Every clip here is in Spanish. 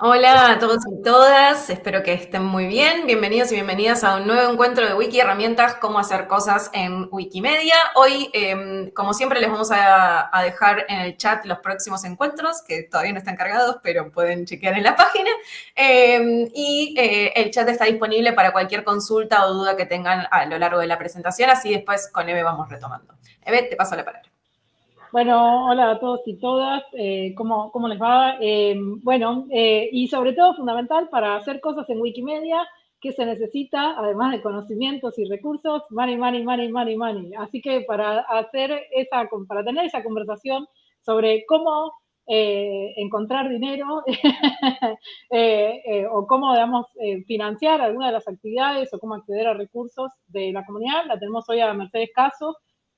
Hola a todos y todas, espero que estén muy bien. Bienvenidos y bienvenidas a un nuevo encuentro de Wiki Herramientas, cómo hacer cosas en Wikimedia. Hoy, eh, como siempre, les vamos a, dejar en el chat los próximos encuentros, que todavía no están cargados, pero pueden chequear en la página. Eh, y eh, el chat está disponible para cualquier consulta o duda que tengan a lo largo de la presentación, así después con Eve vamos retomando. Eve, te paso la palabra. Bueno, hola a todos y todas, eh, ¿cómo, ¿cómo, les va? Eh, bueno, eh, y sobre todo fundamental para hacer cosas en Wikimedia, que se necesita, además de conocimientos y recursos, money, money, money, money, money. Así que para hacer esa, para tener esa conversación sobre cómo encontrar dinero o cómo, digamos, financiar alguna de las actividades o cómo acceder a recursos de la comunidad, la tenemos hoy a Mercedes Caso,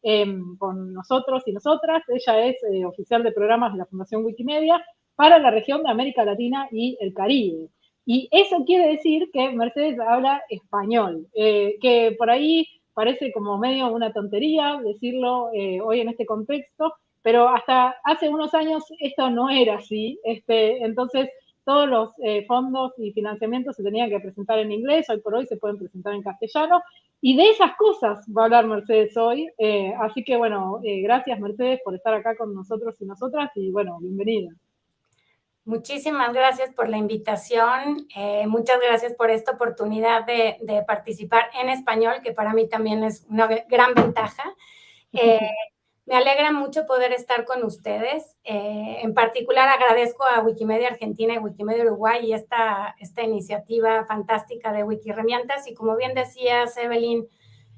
eh, con nosotros y nosotras. Ella es eh, oficial de programas de la Fundación Wikimedia para la región de América Latina y el Caribe. Y eso quiere decir que Mercedes habla español, eh, que por ahí parece como medio una tontería decirlo eh, hoy en este contexto, pero hasta hace unos años esto no era así. Este, entonces, todos los eh, fondos y financiamientos se tenían que presentar en inglés, hoy por hoy se pueden presentar en castellano, y de esas cosas va a hablar Mercedes hoy. Eh, así que bueno, eh, gracias Mercedes por estar acá con nosotros y nosotras y bueno, bienvenida. Muchísimas gracias por la invitación, muchas gracias por esta oportunidad de, de, participar en español, que para mí también es una gran ventaja. Me alegra mucho poder estar con ustedes. Eh, en particular, agradezco a Wikimedia Argentina y Wikimedia Uruguay esta, esta iniciativa fantástica de Wikirremientas. Y como bien decías, Evelyn,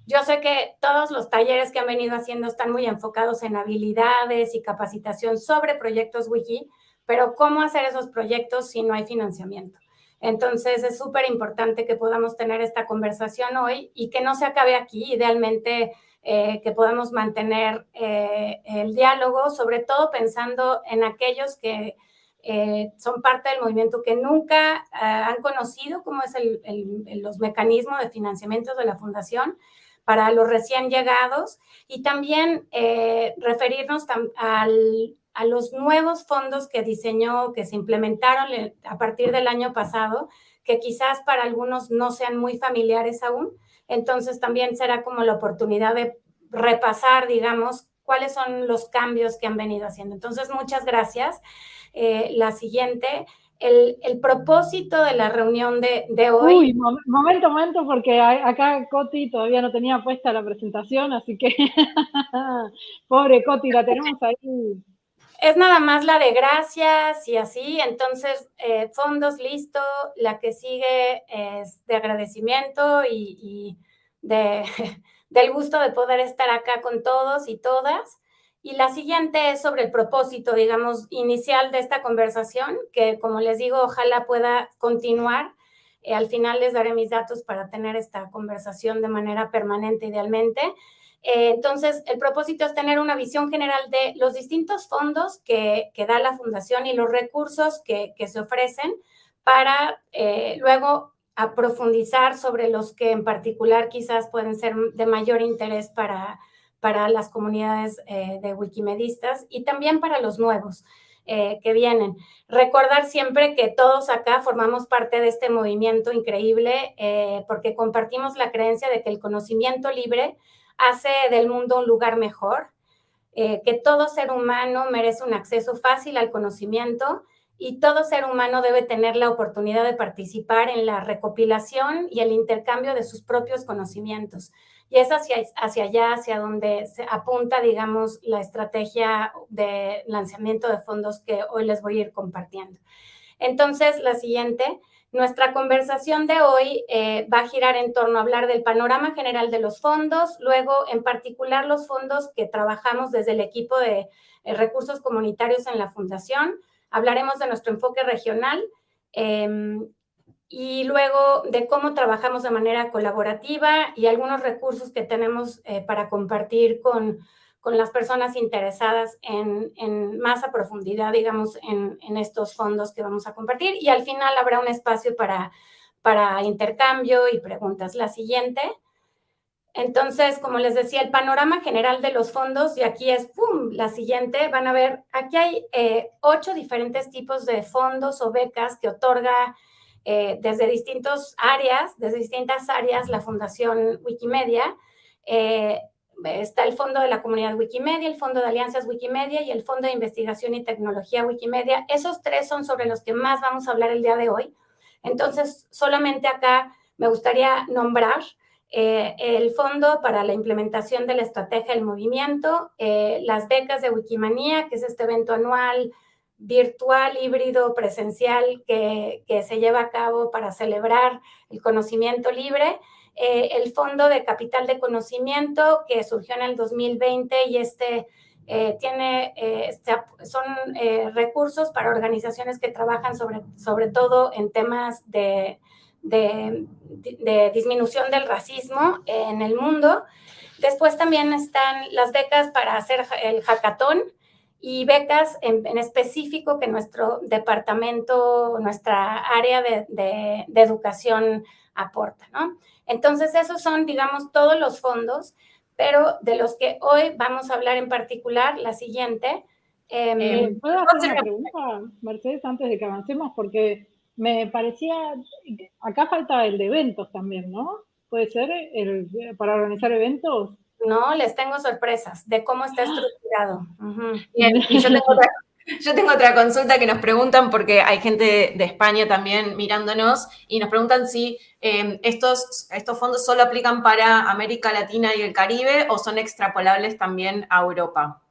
yo sé que todos los talleres que han venido haciendo están muy enfocados en habilidades y capacitación sobre proyectos Wiki, pero ¿cómo hacer esos proyectos si no hay financiamiento? Entonces, es súper importante que podamos tener esta conversación hoy y que no se acabe aquí. Idealmente, eh, que podamos mantener eh, el diálogo, sobre todo pensando en aquellos que eh, son parte del movimiento que nunca han conocido cómo es el, los mecanismos de financiamiento de la fundación para los recién llegados. Y también referirnos al, a los nuevos fondos que diseñó, que se implementaron a partir del año pasado, que quizás para algunos no sean muy familiares aún, entonces también será como la oportunidad de repasar, digamos, cuáles son los cambios que han venido haciendo. Entonces, muchas gracias. Eh, la siguiente, el, el, propósito de la reunión de, de hoy. Uy, momento, momento, porque acá Coti todavía no tenía puesta la presentación, así que pobre Coti, la tenemos ahí. Es nada más la de gracias y así, entonces eh, fondos listo, la que sigue es de agradecimiento y, de, del gusto de poder estar acá con todos y todas. Y la siguiente es sobre el propósito, digamos, inicial de esta conversación, que como les digo, ojalá pueda continuar. Eh, al final les daré mis datos para tener esta conversación de manera permanente, idealmente. Eh, entonces, el propósito es tener una visión general de los distintos fondos que, da la Fundación y los recursos que, se ofrecen para eh, luego a profundizar sobre los que en particular quizás pueden ser de mayor interés para, para las comunidades eh, de wikimedistas y también para los nuevos que vienen. Recordar siempre que todos acá formamos parte de este movimiento increíble porque compartimos la creencia de que el conocimiento libre hace del mundo un lugar mejor, eh, que todo ser humano merece un acceso fácil al conocimiento y todo ser humano debe tener la oportunidad de participar en la recopilación y el intercambio de sus propios conocimientos. Y es hacia, hacia allá, hacia donde se apunta, digamos, la estrategia de lanzamiento de fondos que hoy les voy a ir compartiendo. Entonces, la siguiente, nuestra conversación de hoy eh, va a girar en torno a hablar del panorama general de los fondos, luego en particular los fondos que trabajamos desde el equipo de eh, recursos comunitarios en la Fundación, hablaremos de nuestro enfoque regional eh, y luego de cómo trabajamos de manera colaborativa y algunos recursos que tenemos eh, para compartir con, con, las personas interesadas en, en, más a profundidad, digamos, en, estos fondos que vamos a compartir. Y al final habrá un espacio para, para intercambio y preguntas. La siguiente Entonces, como les decía, el panorama general de los fondos, y aquí es, ¡pum!, la siguiente, van a ver, aquí hay eh, ocho diferentes tipos de fondos o becas que otorga eh, desde distintas áreas, desde distintas áreas, la Fundación Wikimedia. Eh, está el Fondo de la Comunidad Wikimedia, el Fondo de Alianzas Wikimedia y el Fondo de Investigación y Tecnología Wikimedia. Esos tres son sobre los que más vamos a hablar el día de hoy. Entonces, solamente acá me gustaría nombrar eh, el Fondo para la Implementación de la Estrategia del Movimiento, eh, las becas de Wikimanía, que es este evento anual virtual, híbrido, presencial que, se lleva a cabo para celebrar el conocimiento libre, eh, el Fondo de Capital de Conocimiento que surgió en el 2020 y este tiene, son recursos para organizaciones que trabajan sobre, sobre todo en temas de de, disminución del racismo en el mundo. Después también están las becas para hacer el hackathon y becas en, específico que nuestro departamento, nuestra área de, educación aporta, ¿no? Entonces, esos son, digamos, todos los fondos, pero de los que hoy vamos a hablar en particular, la siguiente. Em, eh, ¿Puedo hacer una pregunta, Mercedes, antes de que avancemos? Porque me parecía, acá falta el de eventos también, ¿no? ¿Puede ser el, para organizar eventos? No, les tengo sorpresas de cómo está estructurado. Bien, y yo tengo, otra, consulta que nos preguntan, porque hay gente de España también mirándonos, y nos preguntan si em, estos, estos fondos solo aplican para América Latina y el Caribe o son extrapolables también a Europa.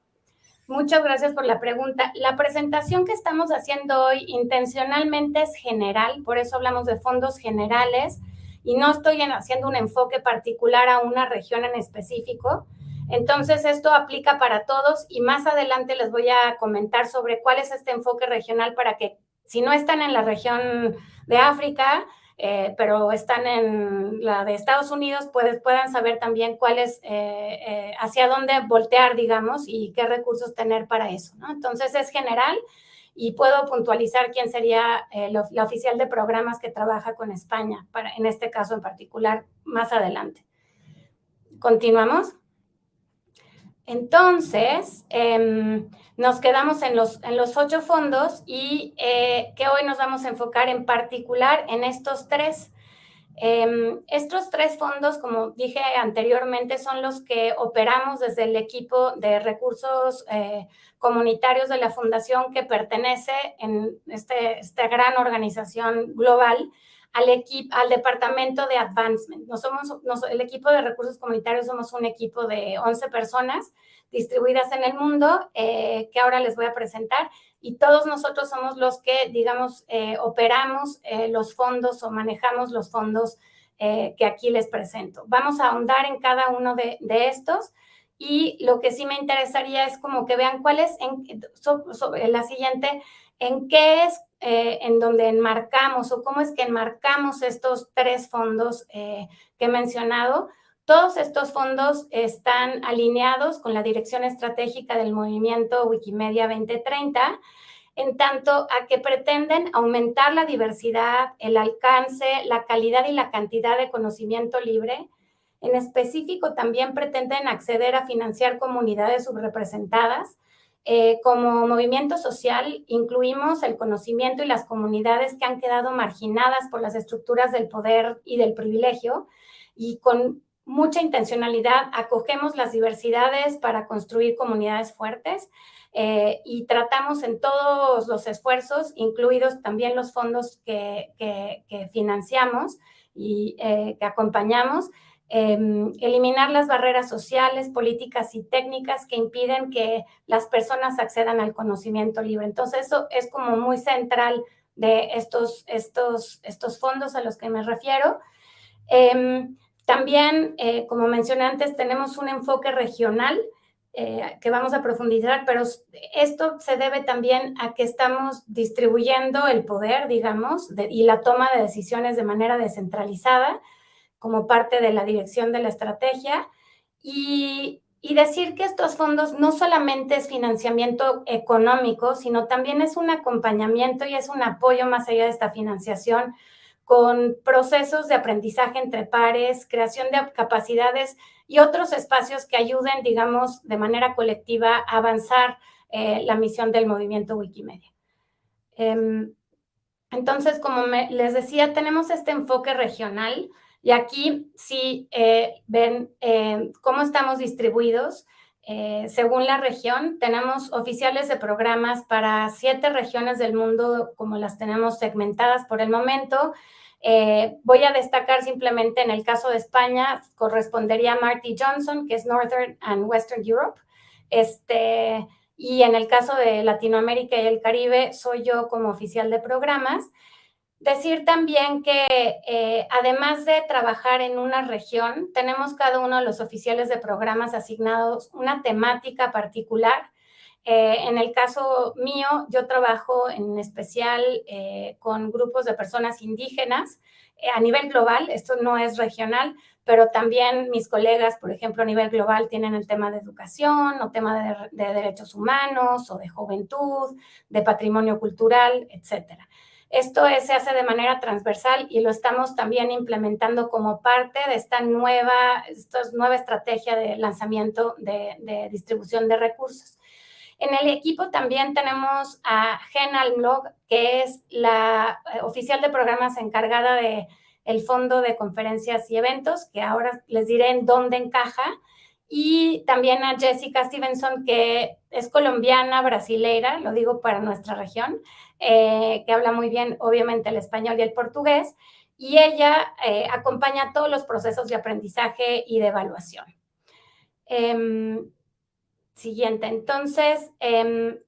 Muchas gracias por la pregunta. La presentación que estamos haciendo hoy intencionalmente es general, por eso hablamos de fondos generales y no estoy haciendo un enfoque particular a una región en específico. Entonces, esto aplica para todos y más adelante les voy a comentar sobre cuál es este enfoque regional para que si no están en la región de África, eh, pero están en la de Estados Unidos, pues, puedan saber también cuál es, eh, eh, hacia dónde voltear, digamos, y qué recursos tener para eso. Entonces es general y puedo puntualizar quién sería la oficial de programas que trabaja con España, para, en este caso en particular, más adelante. ¿Continuamos? Entonces, em, nos quedamos en los, en los ocho fondos y eh, que hoy nos vamos a enfocar en particular en estos tres. Em, estos tres fondos, como dije anteriormente, son los que operamos desde el equipo de recursos eh, comunitarios de la Fundación que pertenece en este, esta gran organización global al, equipo, al departamento de advancement. No somos, el equipo de recursos comunitarios somos un equipo de 11 personas distribuidas en el mundo eh, que ahora les voy a presentar y todos nosotros somos los que, digamos, eh, operamos eh, los fondos o manejamos los fondos que aquí les presento. Vamos a ahondar en cada uno de, estos y lo que sí me interesaría es como que vean cuál es en, la siguiente en qué es eh, en donde enmarcamos o cómo es que enmarcamos estos tres fondos eh, que he mencionado. Todos estos fondos están alineados con la dirección estratégica del movimiento Wikimedia 2030, en tanto a que pretenden aumentar la diversidad, el alcance, la calidad y la cantidad de conocimiento libre. En específico, también pretenden acceder a financiar comunidades subrepresentadas, eh, como movimiento social incluimos el conocimiento y las comunidades que han quedado marginadas por las estructuras del poder y del privilegio y con mucha intencionalidad acogemos las diversidades para construir comunidades fuertes eh, y tratamos en todos los esfuerzos, incluidos también los fondos que, financiamos y eh, que acompañamos, Em, eliminar las barreras sociales, políticas y técnicas que impiden que las personas accedan al conocimiento libre. Entonces, eso es como muy central de estos, estos, estos fondos a los que me refiero. Em, también, eh, como mencioné antes, tenemos un enfoque regional eh, que vamos a profundizar, pero esto se debe también a que estamos distribuyendo el poder, digamos, y la toma de decisiones de manera descentralizada como parte de la dirección de la estrategia y, decir que estos fondos no solamente es financiamiento económico, sino también es un acompañamiento y es un apoyo más allá de esta financiación con procesos de aprendizaje entre pares, creación de capacidades y otros espacios que ayuden, digamos, de manera colectiva a avanzar eh, la misión del movimiento Wikimedia. Em, entonces, como les decía, tenemos este enfoque regional y aquí sí eh, ven eh, cómo estamos distribuidos. Eh, según la región, tenemos oficiales de programas para siete regiones del mundo, como las tenemos segmentadas por el momento. voy a destacar simplemente en el caso de España, correspondería a Marty Johnson, que es Northern and Western Europe. Este, y en el caso de Latinoamérica y el Caribe, soy yo como oficial de programas. Decir también que eh, además de trabajar en una región, tenemos cada uno de los oficiales de programas asignados una temática particular. Eh, en el caso mío, yo trabajo en especial eh, con grupos de personas indígenas a nivel global, esto no es regional, pero también mis colegas, por ejemplo, a nivel global tienen el tema de educación o tema de, de derechos humanos o de juventud, de patrimonio cultural, etcétera. Esto se hace de manera transversal y lo estamos también implementando como parte de esta nueva, esta nueva estrategia de lanzamiento de, distribución de recursos. En el equipo también tenemos a Gen Almlog, que es la eh, oficial de programas encargada de fondo de conferencias y eventos, que ahora les diré en dónde encaja, y también a Jessica Stevenson, que es colombiana, brasileira, lo digo para nuestra región, eh, que habla muy bien, obviamente, el español y el portugués, y ella eh, acompaña todos los procesos de aprendizaje y de evaluación. Em, siguiente, entonces, em,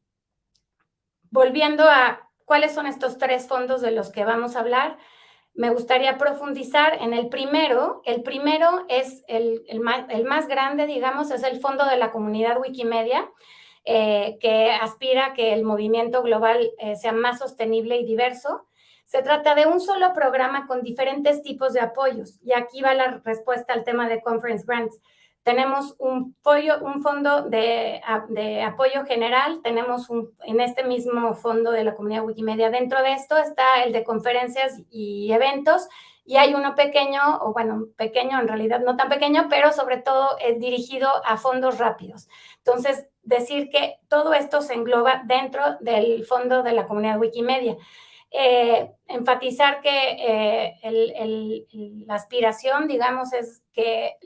volviendo a cuáles son estos tres fondos de los que vamos a hablar, me gustaría profundizar en el primero. El primero es el, más, grande, digamos, es el Fondo de la Comunidad Wikimedia, eh, que aspira a que el movimiento global eh, sea más sostenible y diverso. Se trata de un solo programa con diferentes tipos de apoyos. Y aquí va la respuesta al tema de Conference Grants. Tenemos un, un fondo de, apoyo general, tenemos en este mismo fondo de la comunidad Wikimedia. Dentro de esto está el de conferencias y eventos, y hay uno pequeño, o bueno, pequeño en realidad no tan pequeño, pero sobre todo es dirigido a fondos rápidos. Entonces, decir que todo esto se engloba dentro del fondo de la comunidad Wikimedia. Eh, enfatizar que eh, la aspiración, digamos, es que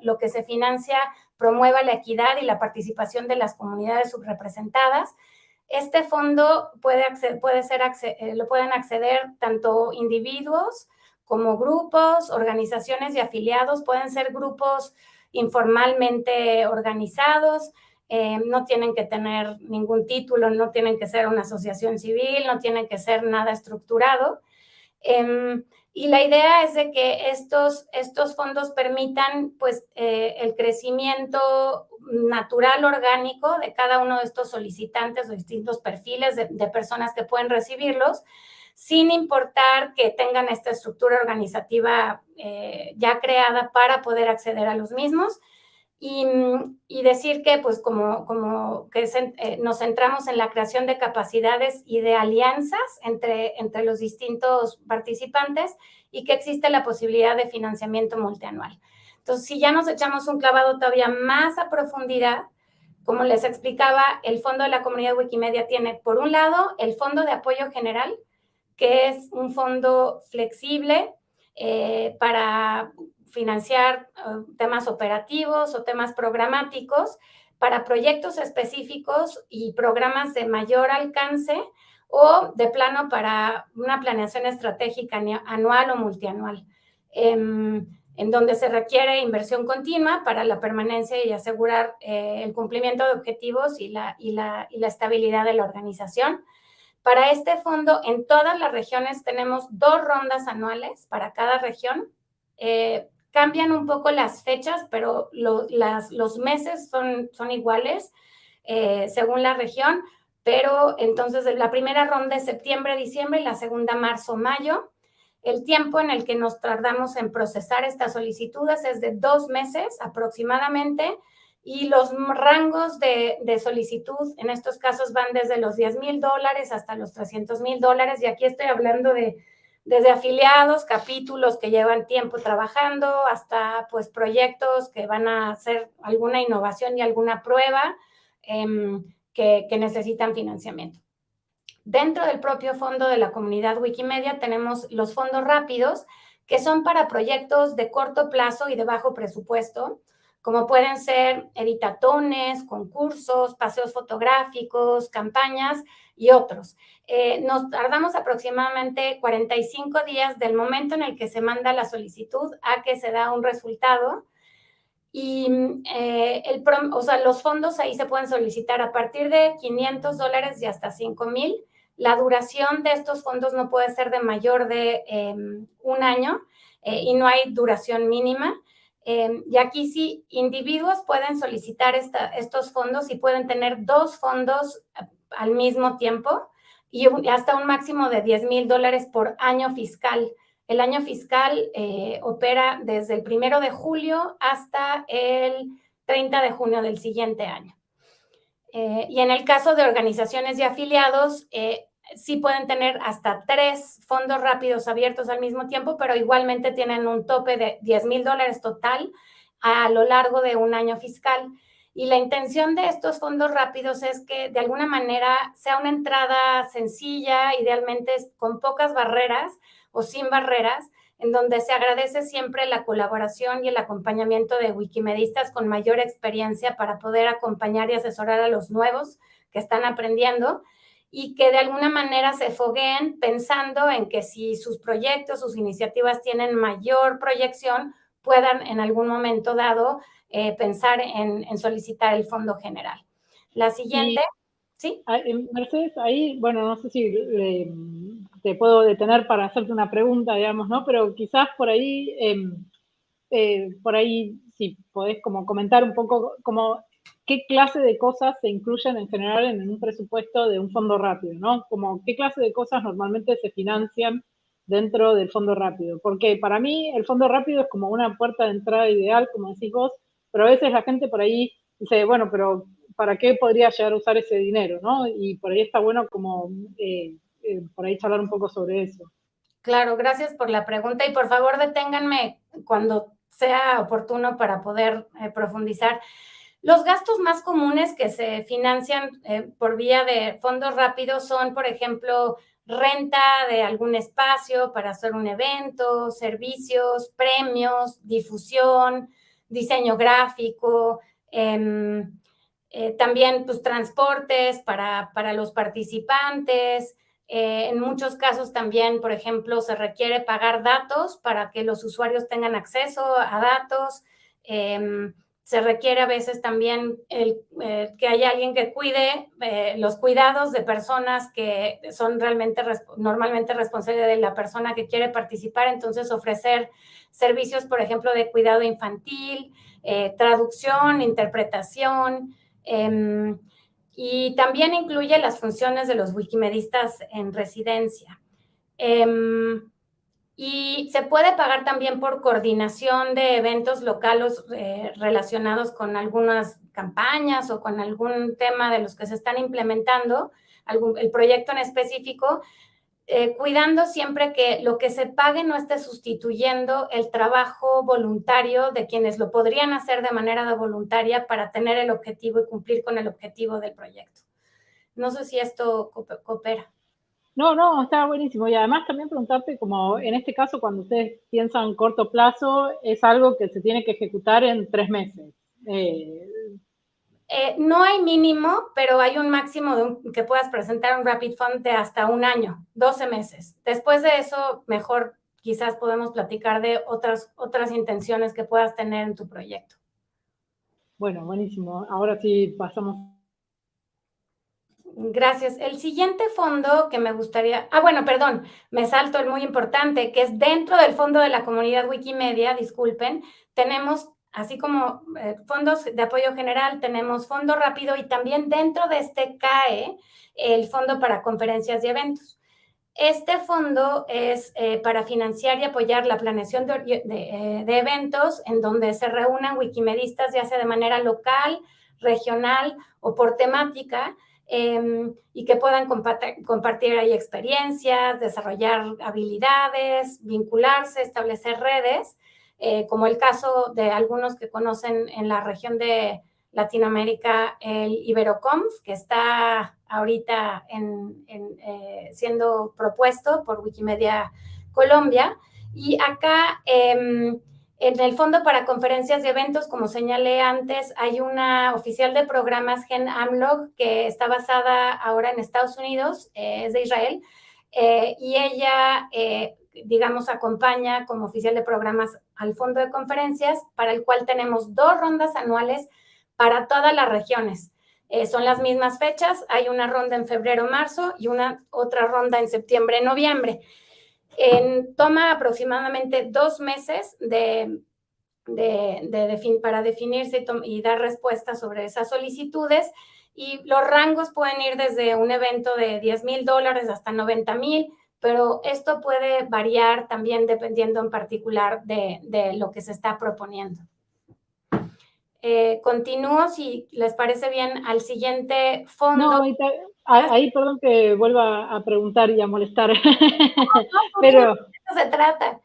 lo, que se financia promueva la equidad y la participación de las comunidades subrepresentadas. Este fondo puede, puede ser, eh, lo pueden acceder tanto individuos como grupos, organizaciones y afiliados, pueden ser grupos informalmente organizados, eh, no tienen que tener ningún título, no tienen que ser una asociación civil, no tienen que ser nada estructurado. Em, y la idea es de que estos, estos fondos permitan pues, eh, el crecimiento natural, orgánico de cada uno de estos solicitantes o distintos perfiles de, personas que pueden recibirlos, sin importar que tengan esta estructura organizativa eh, ya creada para poder acceder a los mismos y, decir que, pues, como, como que eh, nos centramos en la creación de capacidades y de alianzas entre, entre los distintos participantes y que existe la posibilidad de financiamiento multianual. Entonces, si ya nos echamos un clavado todavía más a profundidad, como les explicaba, el Fondo de la Comunidad Wikimedia tiene, por un lado, el Fondo de Apoyo General, que es un fondo flexible eh, para financiar eh, temas operativos o temas programáticos para proyectos específicos y programas de mayor alcance o de plano para una planeación estratégica anual o multianual, em, en donde se requiere inversión continua para la permanencia y asegurar eh, el cumplimiento de objetivos y la, y, la, y la estabilidad de la organización. Para este fondo, en todas las regiones tenemos dos rondas anuales para cada región. Eh, Cambian un poco las fechas, pero los meses son, son iguales eh, según la región, pero entonces la primera ronda es septiembre, diciembre y la segunda marzo, mayo. El tiempo en el que nos tardamos en procesar estas solicitudes es de dos meses aproximadamente y los rangos de, de solicitud en estos casos van desde los 10 mil dólares hasta los 300 mil dólares y aquí estoy hablando de desde afiliados, capítulos que llevan tiempo trabajando, hasta pues proyectos que van a hacer alguna innovación y alguna prueba em, que, que necesitan financiamiento. Dentro del propio fondo de la comunidad Wikimedia tenemos los fondos rápidos, que son para proyectos de corto plazo y de bajo presupuesto, como pueden ser editatones, concursos, paseos fotográficos, campañas y otros. Eh, nos tardamos aproximadamente 45 días del momento en el que se manda la solicitud a que se da un resultado. Y eh, el, o sea, los fondos ahí se pueden solicitar a partir de 500 dólares y hasta 5 mil. La duración de estos fondos no puede ser de mayor de em, un año eh, y no hay duración mínima. Em, y aquí sí, individuos pueden solicitar estos fondos y pueden tener dos fondos eh, al mismo tiempo y hasta un máximo de 10 mil dólares por año fiscal. El año fiscal eh, opera desde el primero de julio hasta el 30 de junio del siguiente año. Eh, y en el caso de organizaciones y afiliados, sí pueden tener hasta tres fondos rápidos abiertos al mismo tiempo, pero igualmente tienen un tope de 10 mil dólares total a lo largo de un año fiscal. Y la intención de estos fondos rápidos es que de alguna manera sea una entrada sencilla, idealmente con pocas barreras o sin barreras, en donde se agradece siempre la colaboración y el acompañamiento de wikimedistas con mayor experiencia para poder acompañar y asesorar a los nuevos que están aprendiendo y que de alguna manera se fogueen pensando en que si sus proyectos, sus iniciativas tienen mayor proyección, puedan en algún momento dado eh, pensar en, solicitar el fondo general. La siguiente, ¿sí? Mercedes, ahí, bueno, no sé si te puedo detener para hacerte una pregunta, digamos, ¿no? Pero quizás por ahí, em, eh, por ahí, si podés como comentar un poco como qué clase de cosas se incluyen en general en un presupuesto de un fondo rápido, ¿no? Como qué clase de cosas normalmente se financian dentro del fondo rápido. Porque para mí el fondo rápido es como una puerta de entrada ideal, como decís vos, pero a veces la gente por ahí dice, bueno, pero ¿para qué podría llegar a usar ese dinero, no? Y por ahí está bueno como eh, eh, por ahí charlar un poco sobre eso. Claro, gracias por la pregunta y por favor deténganme cuando sea oportuno para poder eh, profundizar. Los gastos más comunes que se financian por vía de fondos rápidos son, por ejemplo, renta de algún espacio para hacer un evento, servicios, premios, difusión, diseño gráfico, em, eh, también pues, transportes para, para los participantes. Eh, en muchos casos también, por ejemplo, se requiere pagar datos para que los usuarios tengan acceso a datos. Se requiere a veces también eh, que haya alguien que cuide eh, los cuidados de personas que son realmente normalmente responsables de la persona que quiere participar, entonces ofrecer servicios, por ejemplo, de cuidado infantil, eh, traducción, interpretación, em, y también incluye las funciones de los wikimedistas en residencia. Em, y se puede pagar también por coordinación de eventos locales eh, relacionados con algunas campañas o con algún tema de los que se están implementando, algún, el proyecto en específico, eh, cuidando siempre que lo que se pague no esté sustituyendo el trabajo voluntario de quienes lo podrían hacer de manera voluntaria para tener el objetivo y cumplir con el objetivo del proyecto. No sé si esto coopera. No, no, está buenísimo. Y además también preguntarte, como en este caso, cuando ustedes piensan corto plazo, es algo que se tiene que ejecutar en tres meses. Eh, eh, no hay mínimo, pero hay un máximo de que puedas presentar un Rapid Fund de hasta un año, 12 meses. Después de eso, mejor quizás podemos platicar de otras, otras intenciones que puedas tener en tu proyecto. Bueno, buenísimo. Ahora sí pasamos Gracias. El siguiente fondo que me gustaría, ah, bueno, perdón, me salto el muy importante, que es dentro del fondo de la comunidad Wikimedia, disculpen, tenemos, así como eh, fondos de apoyo general, tenemos fondo rápido y también dentro de este CAE el fondo para conferencias y eventos. Este fondo es eh, para financiar y apoyar la planeación de, eh, de eventos en donde se reúnan wikimedistas, ya sea de manera local, regional o por temática, em, y que puedan compartir ahí experiencias, desarrollar habilidades, vincularse, establecer redes, eh, como el caso de algunos que conocen en la región de Latinoamérica, el Iberoconf, que está ahorita eh, siendo propuesto por Wikimedia Colombia. Y acá, em, en el Fondo para Conferencias y Eventos, como señalé antes, hay una oficial de programas, Gen Amlog, que está basada ahora en Estados Unidos, eh, es de Israel, eh, y ella, digamos, acompaña como oficial de programas al Fondo de Conferencias, para el cual tenemos dos rondas anuales para todas las regiones. Eh, son las mismas fechas, hay una ronda en febrero-marzo y una otra ronda en septiembre-noviembre. Toma aproximadamente dos meses de, de, para definirse y, dar respuesta sobre esas solicitudes y los rangos pueden ir desde un evento de 10 mil dólares hasta 90 mil, pero esto puede variar también dependiendo en particular de, de lo que se está proponiendo. Eh, continúo, si les parece bien, al siguiente fondo. No, ahí, perdón que vuelva a preguntar y a molestar. pero se trata.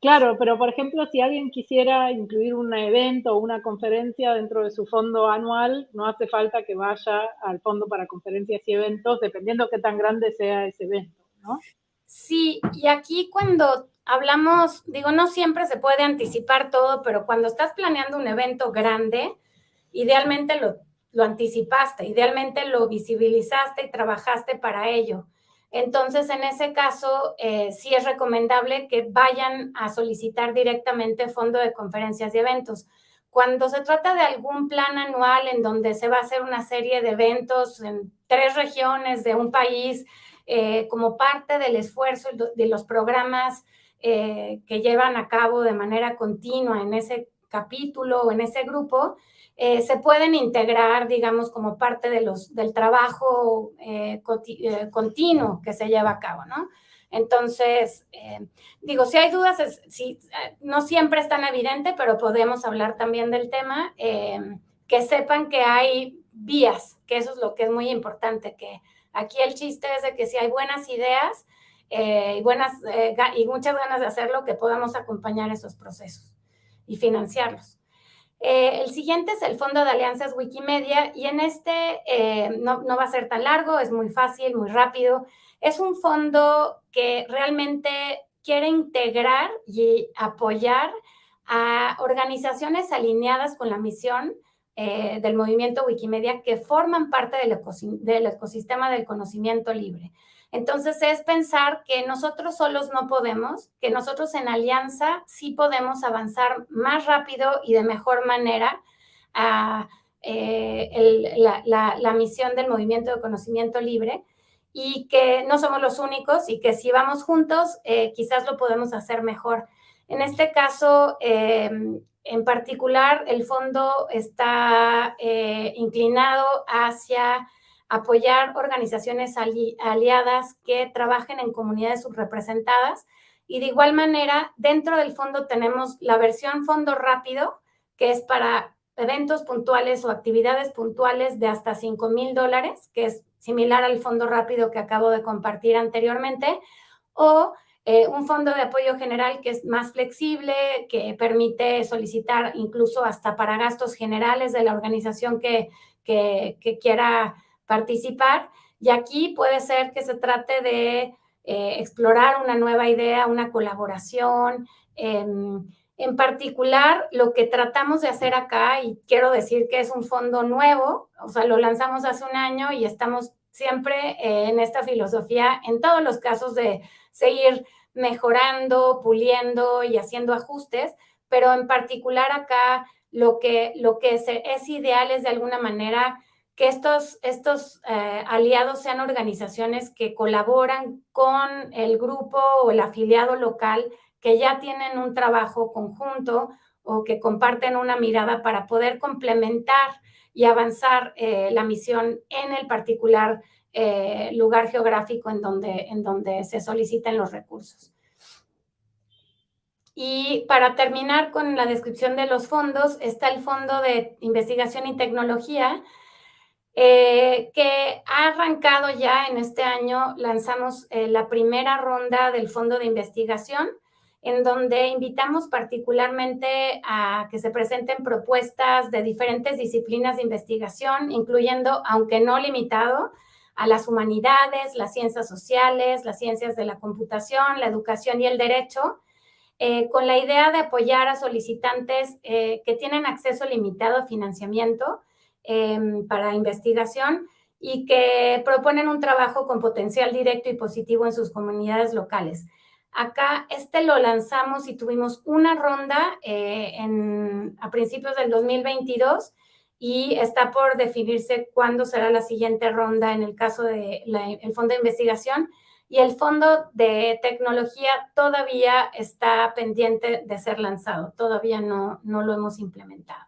Claro, pero por ejemplo, si alguien quisiera incluir un evento o una conferencia dentro de su fondo anual, no hace falta que vaya al fondo para conferencias y eventos, dependiendo qué tan grande sea ese evento, ¿no? Sí, y aquí cuando hablamos, digo, no siempre se puede anticipar todo, pero cuando estás planeando un evento grande, idealmente lo, anticipaste, idealmente lo visibilizaste y trabajaste para ello. Entonces, en ese caso, eh, sí es recomendable que vayan a solicitar directamente fondo de conferencias y eventos. Cuando se trata de algún plan anual en donde se va a hacer una serie de eventos en tres regiones de un país, eh, como parte del esfuerzo de los programas eh, que llevan a cabo de manera continua en ese capítulo o en ese grupo, eh, se pueden integrar, digamos, como parte de los, del trabajo continuo que se lleva a cabo, ¿no? Entonces, digo, si hay dudas, si, no siempre es tan evidente, pero podemos hablar también del tema, que sepan que hay vías, que eso es lo que es muy importante, que Aquí el chiste es de que si hay buenas ideas eh, y, buenas, eh, y muchas ganas de hacerlo, que podamos acompañar esos procesos y financiarlos. Eh, el siguiente es el Fondo de Alianzas Wikimedia y en este no, no, va a ser tan largo, es muy fácil, muy rápido. Es un fondo que realmente quiere integrar y apoyar a organizaciones alineadas con la misión eh, del movimiento Wikimedia que forman parte del, ecosistema del conocimiento libre. Entonces es pensar que nosotros solos no podemos, que nosotros en alianza sí podemos avanzar más rápido y de mejor manera a eh, la, misión del movimiento de conocimiento libre y que no somos los únicos y que si vamos juntos eh, quizás lo podemos hacer mejor. En este caso, en particular, el fondo está eh, inclinado hacia apoyar organizaciones aliadas que trabajen en comunidades subrepresentadas. Y de igual manera, dentro del fondo tenemos la versión fondo rápido, que es para eventos puntuales o actividades puntuales de hasta 5 mil dólares, que es similar al fondo rápido que acabo de compartir anteriormente, o eh, un fondo de apoyo general que es más flexible, que permite solicitar incluso hasta para gastos generales de la organización que, que, quiera participar. Y aquí puede ser que se trate de eh, explorar una nueva idea, una colaboración. en particular, lo que tratamos de hacer acá, y quiero decir que es un fondo nuevo, o sea, lo lanzamos hace un año y estamos siempre eh, en esta filosofía, en todos los casos de seguir mejorando, puliendo y haciendo ajustes, pero en particular acá lo que, lo que es, ideal es de alguna manera que estos, estos eh, aliados sean organizaciones que colaboran con el grupo o el afiliado local que ya tienen un trabajo conjunto o que comparten una mirada para poder complementar y avanzar eh, la misión en el particular eh, lugar geográfico en donde, en donde se soliciten los recursos. Y para terminar con la descripción de los fondos, está el Fondo de Investigación y Tecnología. Eh, que ha arrancado ya en este año, lanzamos eh, la primera ronda del fondo de investigación, en donde invitamos particularmente a que se presenten propuestas de diferentes disciplinas de investigación, incluyendo, aunque no limitado, a las humanidades, las ciencias sociales, las ciencias de la computación, la educación y el derecho, eh, con la idea de apoyar a solicitantes que tienen acceso limitado a financiamiento Em, para investigación y que proponen un trabajo con potencial directo y positivo en sus comunidades locales. Acá este lo lanzamos y tuvimos una ronda eh, en, a principios del 2022 y está por definirse cuándo será la siguiente ronda en el caso del el Fondo de Investigación y el Fondo de Tecnología todavía está pendiente de ser lanzado, todavía no, no lo hemos implementado.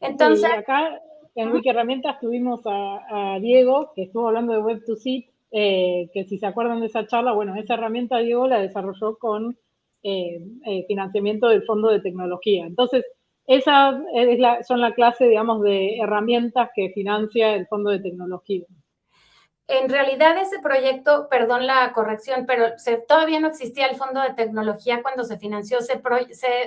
Entonces, acá en Wiki Herramientas tuvimos a, Diego, que estuvo hablando de Web2Sit, eh, que si se acuerdan de esa charla, bueno, esa herramienta Diego la desarrolló con eh, eh, financiamiento del Fondo de Tecnología. Entonces, esas son la clase, digamos, de herramientas que financia el Fondo de Tecnología. En realidad ese proyecto, perdón la corrección, pero se, todavía no existía el fondo de tecnología cuando se financió, se,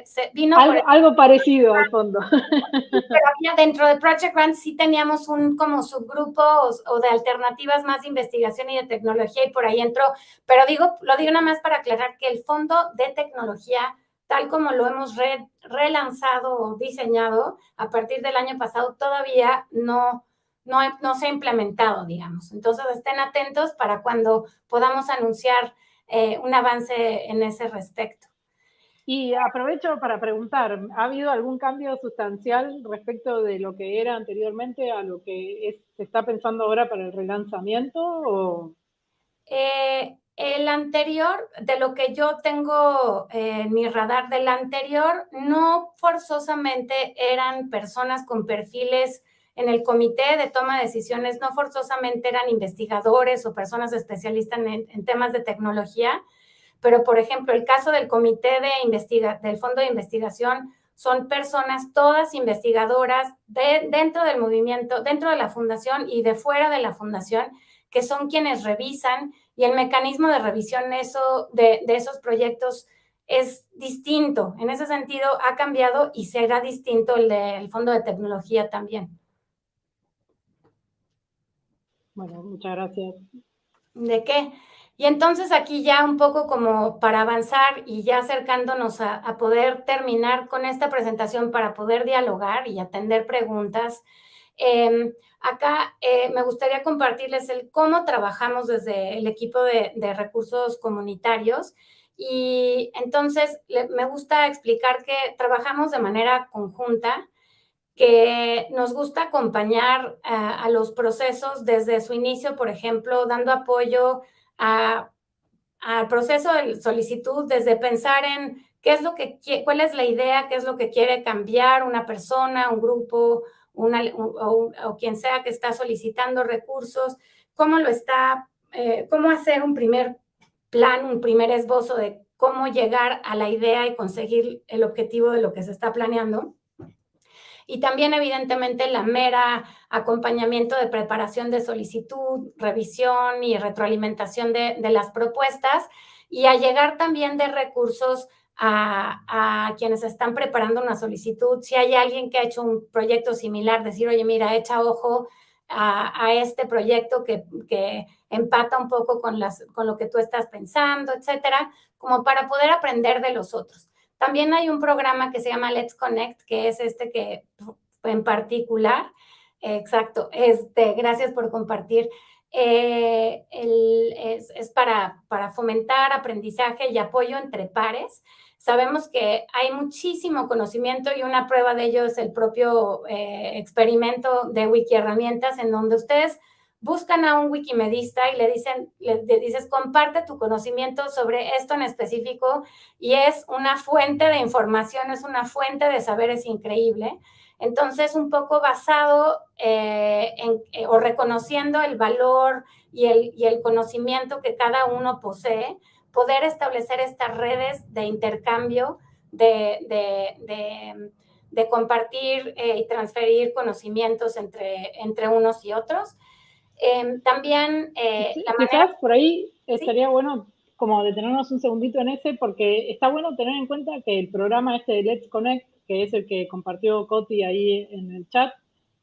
se, vino... Algo, parecido al fondo. Pero había dentro de Project Grant sí teníamos un como subgrupo o, de alternativas más de investigación y de tecnología y por ahí entró, pero digo, lo digo nada más para aclarar que el fondo de tecnología tal como lo hemos relanzado o diseñado a partir del año pasado, todavía no, no, se ha implementado, digamos. Entonces, estén atentos para cuando podamos anunciar eh, un avance en ese respecto. Y aprovecho para preguntar, ¿ha habido algún cambio sustancial respecto de lo que era anteriormente a lo que se está pensando ahora para el relanzamiento? Eh, el anterior, de lo que yo tengo en mi radar del anterior, no forzosamente eran personas con perfiles en el comité de toma de decisiones no forzosamente eran investigadores o personas especialistas en, temas de tecnología, pero por ejemplo, el caso del comité de investiga del fondo de investigación son personas todas investigadoras de, dentro del movimiento, dentro de la fundación y de fuera de la fundación, que son quienes revisan y el mecanismo de revisión eso, de, de esos proyectos es distinto. En ese sentido, ha cambiado y será distinto el del Fondo de Tecnología también. Bueno, muchas gracias. ¿De qué? Y entonces aquí ya un poco como para avanzar y ya acercándonos a, poder terminar con esta presentación para poder dialogar y atender preguntas. Em, acá eh, me gustaría compartirles el cómo trabajamos desde el equipo de, de recursos comunitarios. Y entonces me gusta explicar que trabajamos de manera conjunta que nos gusta acompañar a, los procesos desde su inicio, por ejemplo, dando apoyo al proceso de solicitud, desde pensar en qué es lo que, cuál es la idea, qué es lo que quiere cambiar una persona, un grupo, una, o, quien sea que está solicitando recursos, cómo lo está, eh, cómo hacer un primer plan, un primer esbozo de cómo llegar a la idea y conseguir el objetivo de lo que se está planeando y también evidentemente la mera acompañamiento de preparación de solicitud, revisión y retroalimentación de, las propuestas y a llegar también de recursos a, quienes están preparando una solicitud. Si hay alguien que ha hecho un proyecto similar, decir, oye, mira, echa ojo a, este proyecto que, que, empata un poco con, las, con lo que tú estás pensando, etcétera, como para poder aprender de los otros. También hay un programa que se llama Let's Connect, que es este que en particular, exacto, este, gracias por compartir. Eh, es, para, para, fomentar aprendizaje y apoyo entre pares. Sabemos que hay muchísimo conocimiento y una prueba de ello es el propio eh, experimento de Wiki Herramientas, en donde ustedes buscan a un wikimedista y le dicen, le, dices, comparte tu conocimiento sobre esto en específico y es una fuente de información, es una fuente de saberes increíble. Entonces, un poco basado eh, eh, o reconociendo el valor y el, y el conocimiento que cada uno posee, poder establecer estas redes de intercambio, de, de de compartir eh, y transferir conocimientos entre, entre unos y otros. Em, también eh, la Quizás por ahí estaría bueno como detenernos un segundito en ese, porque está bueno tener en cuenta que el programa este de Let's Connect, que es el que compartió Coti ahí en el chat,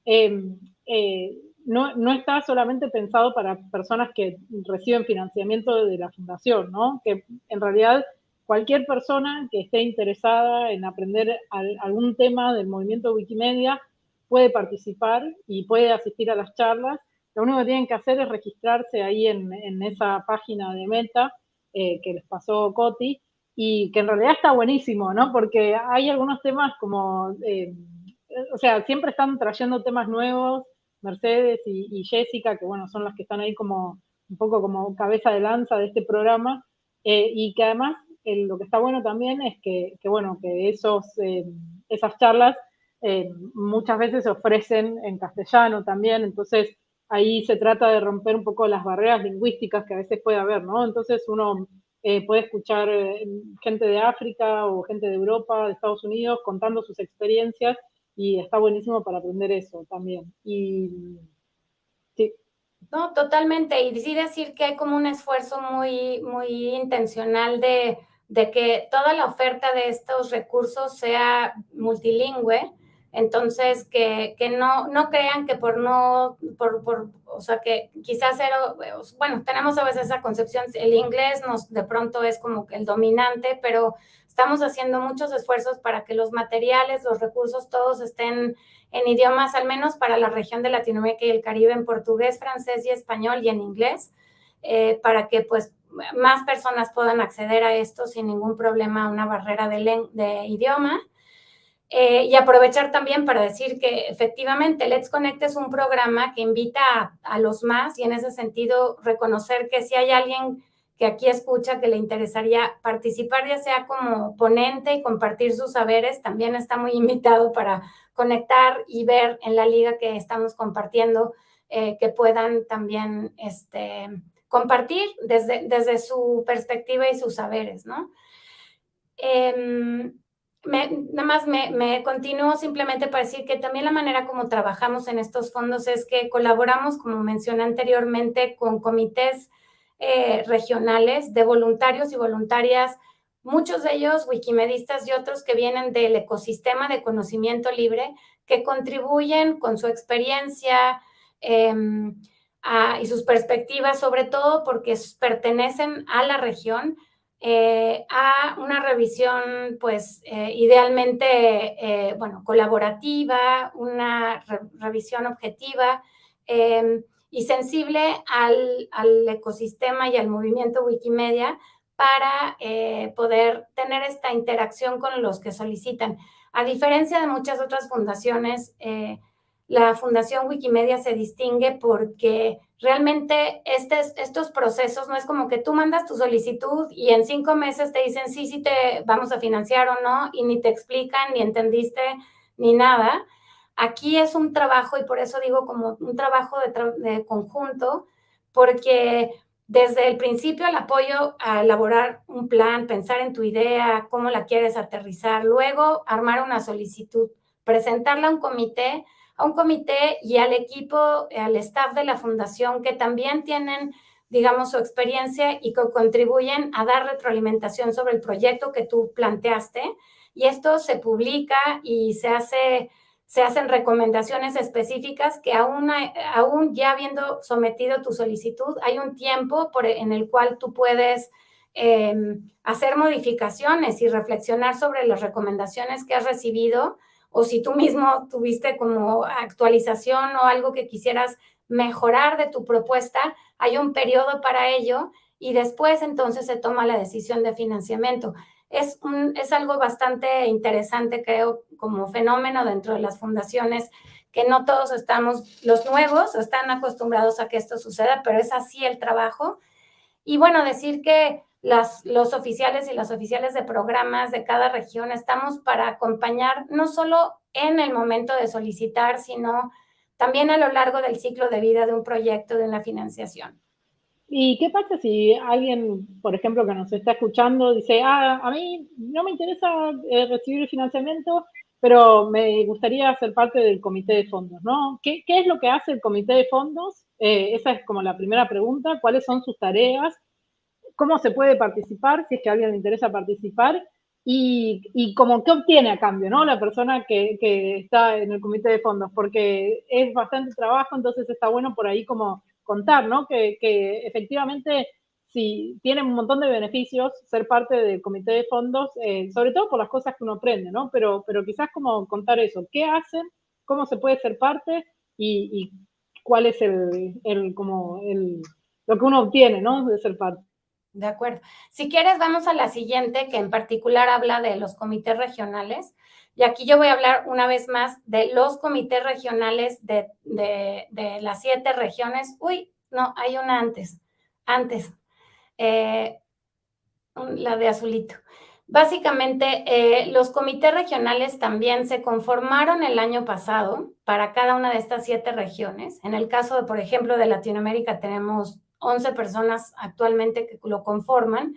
em, eh, no, no, está solamente pensado para personas que reciben financiamiento de la fundación, ¿no? Que en realidad cualquier persona que esté interesada en aprender algún tema del movimiento Wikimedia puede participar y puede asistir a las charlas. Lo único que tienen que hacer es registrarse ahí en, esa página de Meta eh, que les pasó Coti y que en realidad está buenísimo, ¿no? Porque hay algunos temas como, eh, o sea, siempre están trayendo temas nuevos, Mercedes y, Jessica, que bueno, son las que están ahí como un poco como cabeza de lanza de este programa, eh, y que además lo que está bueno también es que, bueno, que esos, esas charlas muchas veces se ofrecen en castellano también, entonces ahí se trata de romper un poco las barreras lingüísticas que a veces puede haber, ¿no? Entonces uno eh, puede escuchar gente de África o gente de Europa, de Estados Unidos, contando sus experiencias y está buenísimo para aprender eso también. Y sí. No, totalmente. Y sí decir que hay como un esfuerzo muy, muy intencional de que toda la oferta de estos recursos sea multilingüe, entonces que, no, no crean que por no, por, por, o sea, que quizás, cero, bueno, tenemos a veces esa concepción, el inglés nos de pronto es como que el dominante, pero estamos haciendo muchos esfuerzos para que los materiales, los recursos, todos estén en idiomas, al menos para la región de Latinoamérica y el Caribe, en portugués, francés y español y en inglés, eh, para que pues más personas puedan acceder a esto sin ningún problema, una barrera de, de idioma. Eh, y aprovechar también para decir que efectivamente Let's Connect es un programa que invita a, los más y en ese sentido reconocer que si hay alguien que aquí escucha que le interesaría participar ya sea como ponente y compartir sus saberes, también está muy invitado para conectar y ver en la liga que estamos compartiendo eh, que puedan también este, compartir desde, desde su perspectiva y sus saberes, ¿no? Em, nada más me, continúo simplemente para decir que también la manera como trabajamos en estos fondos es que colaboramos, como mencioné anteriormente, con comités eh, regionales de voluntarios y voluntarias, muchos de ellos wikimedistas y otros que vienen del ecosistema de conocimiento libre, que contribuyen con su experiencia, eh, y sus perspectivas, sobre todo porque pertenecen a la región, eh, a una revisión, pues, eh, idealmente, eh, bueno, colaborativa, una revisión objetiva em, y sensible al, al, ecosistema y al movimiento Wikimedia para poder tener esta interacción con los que solicitan. A diferencia de muchas otras fundaciones, la Fundación Wikimedia se distingue porque realmente estos procesos no es como que tú mandas tu solicitud y en cinco meses te dicen sí, sí te vamos a financiar o no y ni te explican, ni entendiste, ni nada. Aquí es un trabajo y por eso digo como un trabajo de, conjunto, porque desde el principio el apoyo a elaborar un plan, pensar en tu idea, cómo la quieres aterrizar, luego armar una solicitud, presentarla a un comité, a un comité y al equipo, al staff de la fundación que también tienen, digamos, su experiencia y que contribuyen a dar retroalimentación sobre el proyecto que tú planteaste. Y esto se publica y se hace se hacen recomendaciones específicas que aún, aún ya habiendo sometido tu solicitud, hay un tiempo por, en el cual tú puedes em, hacer modificaciones y reflexionar sobre las recomendaciones que has recibido o si tú mismo tuviste como actualización o algo que quisieras mejorar de tu propuesta, hay un periodo para ello y después entonces se toma la decisión de financiamiento. Es, un, es algo bastante interesante, creo, como fenómeno dentro de las fundaciones, que no todos estamos, los nuevos están acostumbrados a que esto suceda, pero es así el trabajo. Y bueno, decir que las, los oficiales y las oficiales de programas de cada región estamos para acompañar no solo en el momento de solicitar, sino también a lo largo del ciclo de vida de un proyecto, de una financiación. ¿Y qué pasa si alguien, por ejemplo, que nos está escuchando, dice, ah, a mí no me interesa eh, recibir el financiamiento, pero me gustaría ser parte del comité de fondos, ¿no? ¿Qué, es lo que hace el comité de fondos? Eh, esa es como la primera pregunta. ¿Cuáles son sus tareas? ¿Cómo se puede participar si es que a alguien le interesa participar? Y, y como qué obtiene a cambio, ¿no? La persona que, que está en el comité de fondos, porque es bastante trabajo, entonces está bueno por ahí como contar, ¿no? Que, que efectivamente sí, tiene un montón de beneficios ser parte del comité de fondos, eh, sobre todo por las cosas que uno aprende, ¿no? Pero, pero quizás como contar eso, ¿qué hacen? ¿Cómo se puede ser parte? Y, cuál es el, el, como el, lo que uno obtiene, ¿no? De ser parte. De acuerdo. Si quieres, vamos a la siguiente, que en particular habla de los comités regionales. Y aquí yo voy a hablar una vez más de los comités regionales de, de, las siete regiones. Uy, no, hay una antes. Antes, eh, la de azulito. Básicamente, eh, los comités regionales también se conformaron el año pasado para cada una de estas siete regiones. En el caso, de, por ejemplo, de Latinoamérica, tenemos 11 personas actualmente que lo conforman.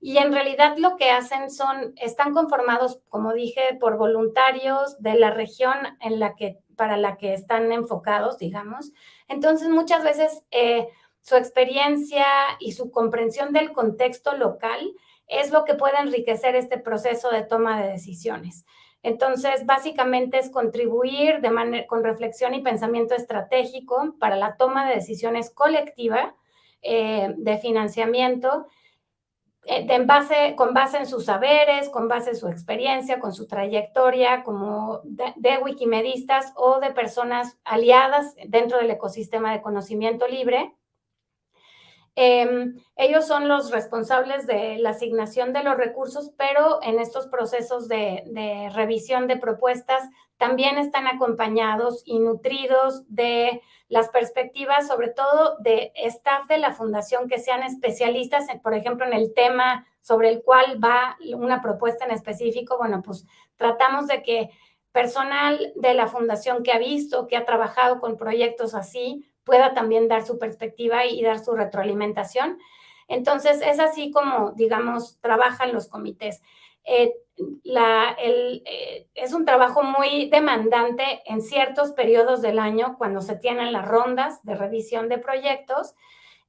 Y en realidad lo que hacen son, están conformados, como dije, por voluntarios de la región en la que, para la que están enfocados, digamos. Entonces, muchas veces eh, su experiencia y su comprensión del contexto local es lo que puede enriquecer este proceso de toma de decisiones. Entonces, básicamente es contribuir de con reflexión y pensamiento estratégico para la toma de decisiones colectiva eh, de financiamiento eh, con base en sus saberes, con base en su experiencia, con su trayectoria como de, de, wikimedistas o de personas aliadas dentro del ecosistema de conocimiento libre Em, ellos son los responsables de la asignación de los recursos, pero en estos procesos de, revisión de propuestas también están acompañados y nutridos de las perspectivas, sobre todo de staff de la fundación que sean especialistas, por ejemplo, en el tema sobre el cual va una propuesta en específico. Bueno, pues tratamos de que personal de la fundación que ha visto, que ha trabajado con proyectos así, pueda también dar su perspectiva y dar su retroalimentación. Entonces, es así como, digamos, trabajan los comités. Eh, eh, es un trabajo muy demandante en ciertos periodos del año cuando se tienen las rondas de revisión de proyectos.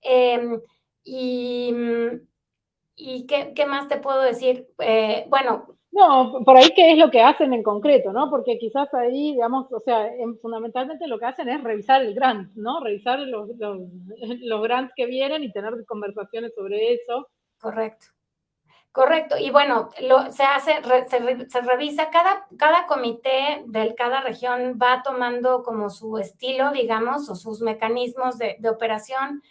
Em, y, y ¿qué, ¿qué, más te puedo decir? Eh, bueno, no, por ahí qué es lo que hacen en concreto, ¿no? Porque quizás ahí, digamos, o sea, fundamentalmente lo que hacen es revisar el grant, ¿no? Revisar los, los, grants que vienen y tener conversaciones sobre eso. Correcto. Correcto. Y bueno, lo, se hace, se, revisa, cada, cada comité de cada región va tomando como su estilo, digamos, o sus mecanismos de, operación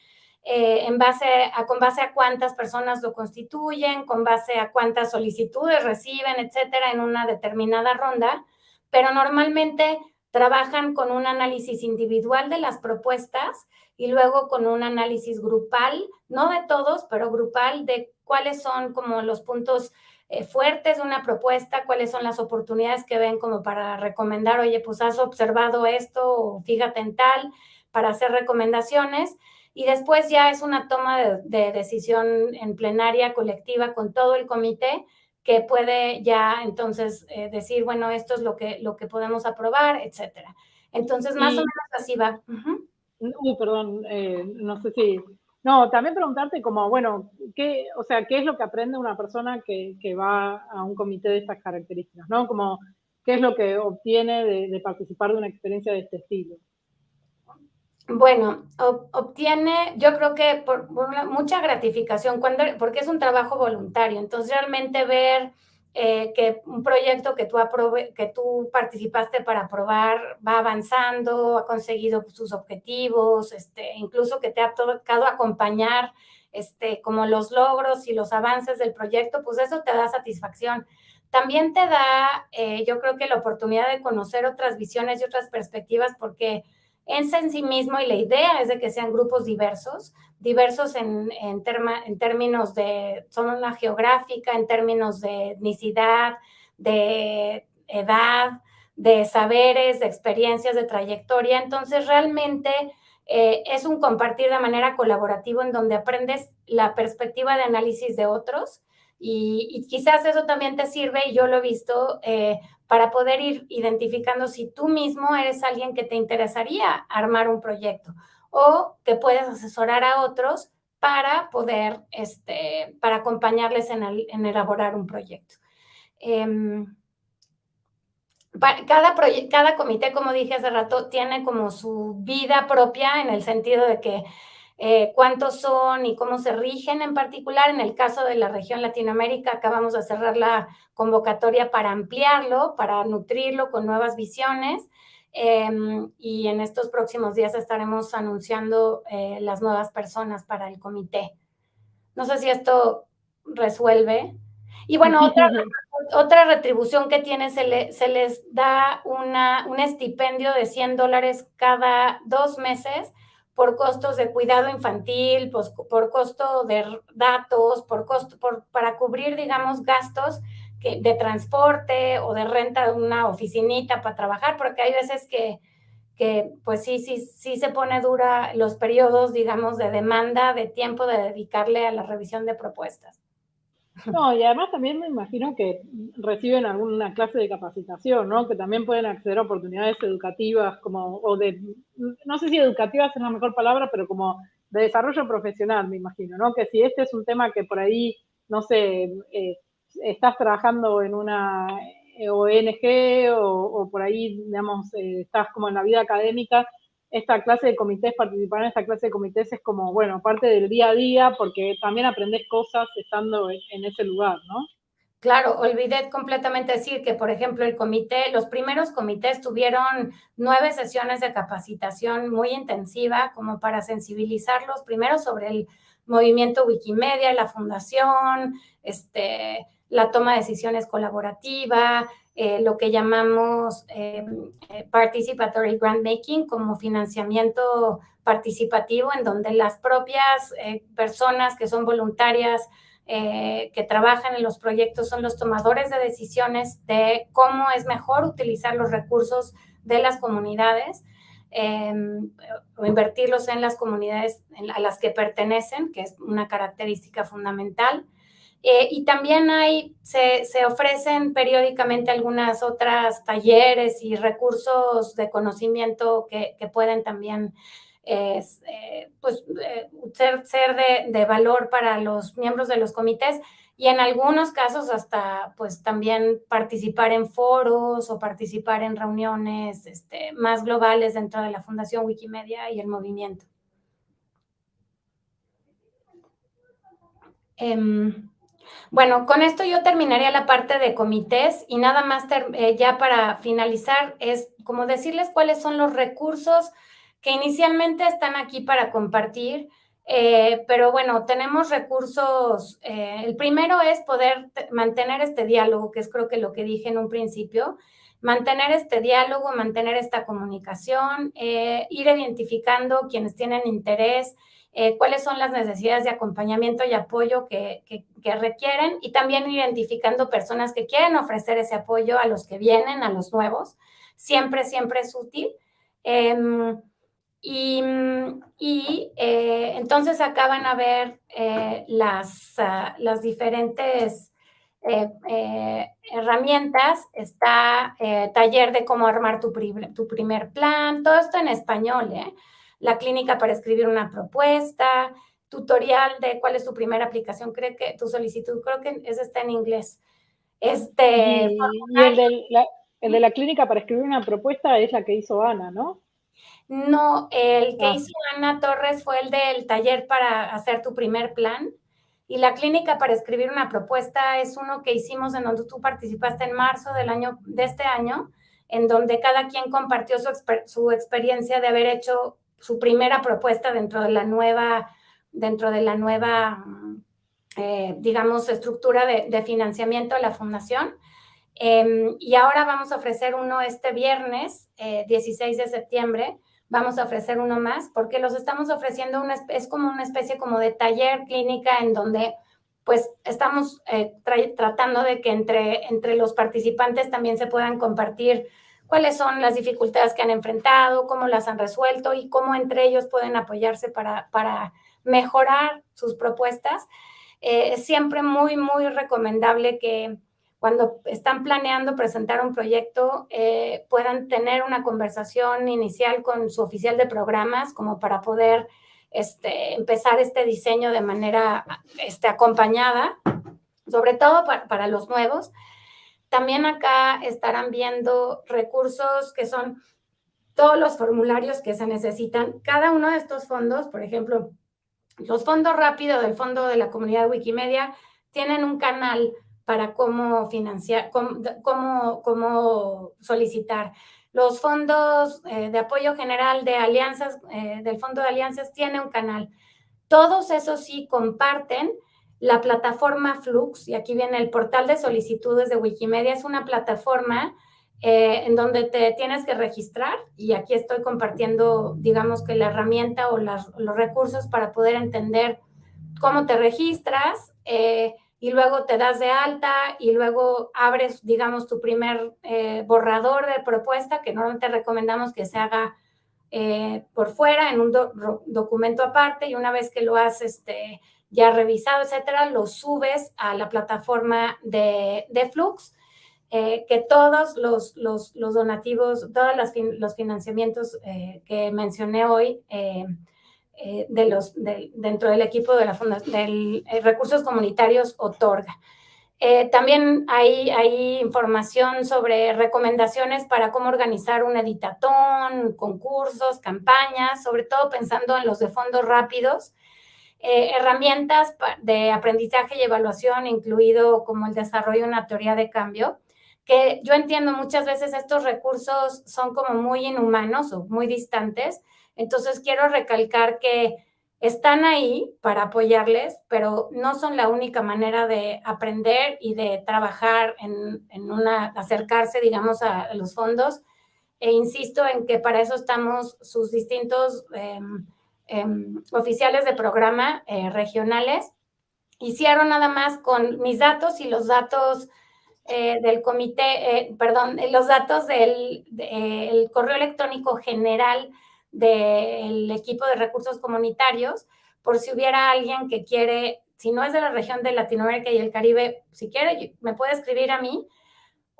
eh, en base a, con base a cuántas personas lo constituyen, con base a cuántas solicitudes reciben, etcétera, en una determinada ronda, pero normalmente trabajan con un análisis individual de las propuestas y luego con un análisis grupal, no de todos, pero grupal de cuáles son como los puntos eh, fuertes de una propuesta, cuáles son las oportunidades que ven como para recomendar, oye, pues has observado esto o fíjate en tal, para hacer recomendaciones y después ya es una toma de, decisión en plenaria colectiva con todo el comité que puede ya entonces eh, decir, bueno, esto es lo que, lo que podemos aprobar, etcétera. Entonces, más o menos así va. Uy, perdón, eh, no sé si... No, también preguntarte como, bueno, ¿qué, o sea, ¿qué es lo que aprende una persona que, que va a un comité de estas características? ¿no? Como, ¿qué es lo que obtiene de, participar de una experiencia de este estilo? Bueno, obtiene, yo creo que por, mucha gratificación, cuando, porque es un trabajo voluntario. Entonces, realmente ver eh, que un proyecto que tú, que tú participaste para aprobar va avanzando, ha conseguido sus objetivos, este, incluso que te ha tocado acompañar este, como los logros y los avances del proyecto, pues eso te da satisfacción. También te da, eh, yo creo que la oportunidad de conocer otras visiones y otras perspectivas, porque es en sí mismo y la idea es de que sean grupos diversos, diversos en, en, términos de zona geográfica, en términos de etnicidad, de edad, de saberes, de experiencias, de trayectoria. Entonces, realmente eh, es un compartir de manera colaborativa en donde aprendes la perspectiva de análisis de otros y, quizás eso también te sirve, y yo lo he visto, eh, para poder ir identificando si tú mismo eres alguien que te interesaría armar un proyecto o que puedes asesorar a otros para poder, este, para acompañarles en, elaborar un proyecto. Em, cada, cada comité, como dije hace rato, tiene como su vida propia en el sentido de que eh, cuántos son y cómo se rigen en particular. En el caso de la región Latinoamérica, acabamos de cerrar la convocatoria para ampliarlo, para nutrirlo con nuevas visiones. Em, y en estos próximos días estaremos anunciando eh, las nuevas personas para el comité. No sé si esto resuelve. Y bueno, otra, otra retribución que tiene, se, se les da una, un estipendio de 100 dólares cada dos meses por costos de cuidado infantil, pues, por costo de datos, por costo, por, para cubrir, digamos, gastos que, de transporte o de renta de una oficinita para trabajar, porque hay veces que, que, pues sí, sí, sí se pone dura los periodos, digamos, de demanda de tiempo de dedicarle a la revisión de propuestas. No, y además también me imagino que reciben alguna clase de capacitación, ¿no? Que también pueden acceder a oportunidades educativas, como, o de, no sé si educativas es la mejor palabra, pero como de desarrollo profesional, me imagino, ¿no? Que si este es un tema que por ahí, no sé, eh, estás trabajando en una ONG o, por ahí, digamos, eh, estás como en la vida académica, esta clase de comités, participar en esta clase de comités es como, bueno, parte del día a día, porque también aprendes cosas estando en, ese lugar, ¿no? Claro, olvidé completamente decir que, por ejemplo, el comité, los primeros comités tuvieron nueve sesiones de capacitación muy intensiva como para sensibilizarlos primero sobre el movimiento Wikimedia, la fundación, este, la toma de decisiones colaborativa, eh, lo que llamamos eh, eh, Participatory Grant Making como financiamiento participativo, en donde las propias personas que son voluntarias, que trabajan en los proyectos, son los tomadores de decisiones de cómo es mejor utilizar los recursos de las comunidades. o invertirlos en las comunidades a las que pertenecen, que es una característica fundamental. Eh, y también hay, se, se, ofrecen periódicamente algunas otras talleres y recursos de conocimiento que, que pueden también eh, pues, eh, ser, ser de, de, valor para los miembros de los comités y en algunos casos hasta pues también participar en foros o participar en reuniones este, más globales dentro de la Fundación Wikimedia y el movimiento. Um, bueno, con esto yo terminaría la parte de comités y nada más eh, ya para finalizar es como decirles cuáles son los recursos que inicialmente están aquí para compartir, eh, pero bueno, tenemos recursos, eh, el primero es poder mantener este diálogo, que es creo que lo que dije en un principio, mantener este diálogo, mantener esta comunicación, ir identificando quienes tienen interés, eh, cuáles son las necesidades de acompañamiento y apoyo que, requieren y también identificando personas que quieren ofrecer ese apoyo a los que vienen, a los nuevos. Siempre, siempre es útil. Em, y, eh, entonces acaban a ver eh, las, ah, las diferentes herramientas. Está taller de cómo armar tu, tu primer plan, todo esto en español, ¿eh? La clínica para escribir una propuesta, tutorial de cuál es tu primera aplicación, creo que tu solicitud, creo que ese está en inglés. Este, y, el, de la, el, de la, clínica para escribir una propuesta es la que hizo Ana, ¿no? No, el que ah. hizo Ana Torres fue el del taller para hacer tu primer plan. Y la clínica para escribir una propuesta es uno que hicimos en donde tú participaste en marzo del año, de este año, en donde cada quien compartió su, su experiencia de haber hecho su primera propuesta dentro de la nueva, dentro de la nueva, eh, digamos, estructura de, financiamiento de la fundación. Em, y ahora vamos a ofrecer uno este viernes, 16 eh, de septiembre, vamos a ofrecer uno más, porque los estamos ofreciendo, una, es como una especie como de taller clínica en donde pues estamos eh, tratando de que entre, entre los participantes también se puedan compartir cuáles son las dificultades que han enfrentado, cómo las han resuelto y cómo entre ellos pueden apoyarse para, para mejorar sus propuestas. Eh, es siempre muy, muy recomendable que cuando están planeando presentar un proyecto, eh, puedan tener una conversación inicial con su oficial de programas como para poder este, empezar este diseño de manera este, acompañada, sobre todo para, los nuevos. También acá estarán viendo recursos que son todos los formularios que se necesitan. Cada uno de estos fondos, por ejemplo, los fondos rápidos del Fondo de la Comunidad Wikimedia tienen un canal para cómo financiar, cómo, cómo, solicitar. Los fondos eh, de apoyo general de alianzas, eh, del Fondo de Alianzas, tiene un canal. Todos esos sí comparten la plataforma Flux, y aquí viene el portal de solicitudes de Wikimedia, es una plataforma eh, en donde te tienes que registrar y aquí estoy compartiendo, digamos que la herramienta o los recursos para poder entender cómo te registras, y luego te das de alta y luego abres, digamos, tu primer eh, borrador de propuesta, que normalmente recomendamos que se haga eh, por fuera en un documento aparte y una vez que lo has este, ya revisado, etcétera, lo subes a la plataforma de, Flux, eh, que todos los, los, donativos, todos los financiamientos que mencioné hoy, eh, de los, dentro del equipo de la Fundación de Recursos Comunitarios otorga. Eh, también hay, hay, información sobre recomendaciones para cómo organizar un editatón, concursos, campañas, sobre todo pensando en los de fondos rápidos, eh, herramientas de aprendizaje y evaluación, incluido como el desarrollo de una teoría de cambio, que yo entiendo muchas veces estos recursos son como muy inhumanos o muy distantes, entonces, quiero recalcar que están ahí para apoyarles, pero no son la única manera de aprender y de trabajar en, una, acercarse, digamos, a, los fondos. E insisto en que para eso estamos sus distintos em, em, oficiales de programa eh, regionales. Hicieron nada más con mis datos y los datos eh, del comité, eh, perdón, los datos del correo electrónico general del equipo de recursos comunitarios, por si hubiera alguien que quiere, si no es de la región de Latinoamérica y el Caribe, si quiere, me puede escribir a mí,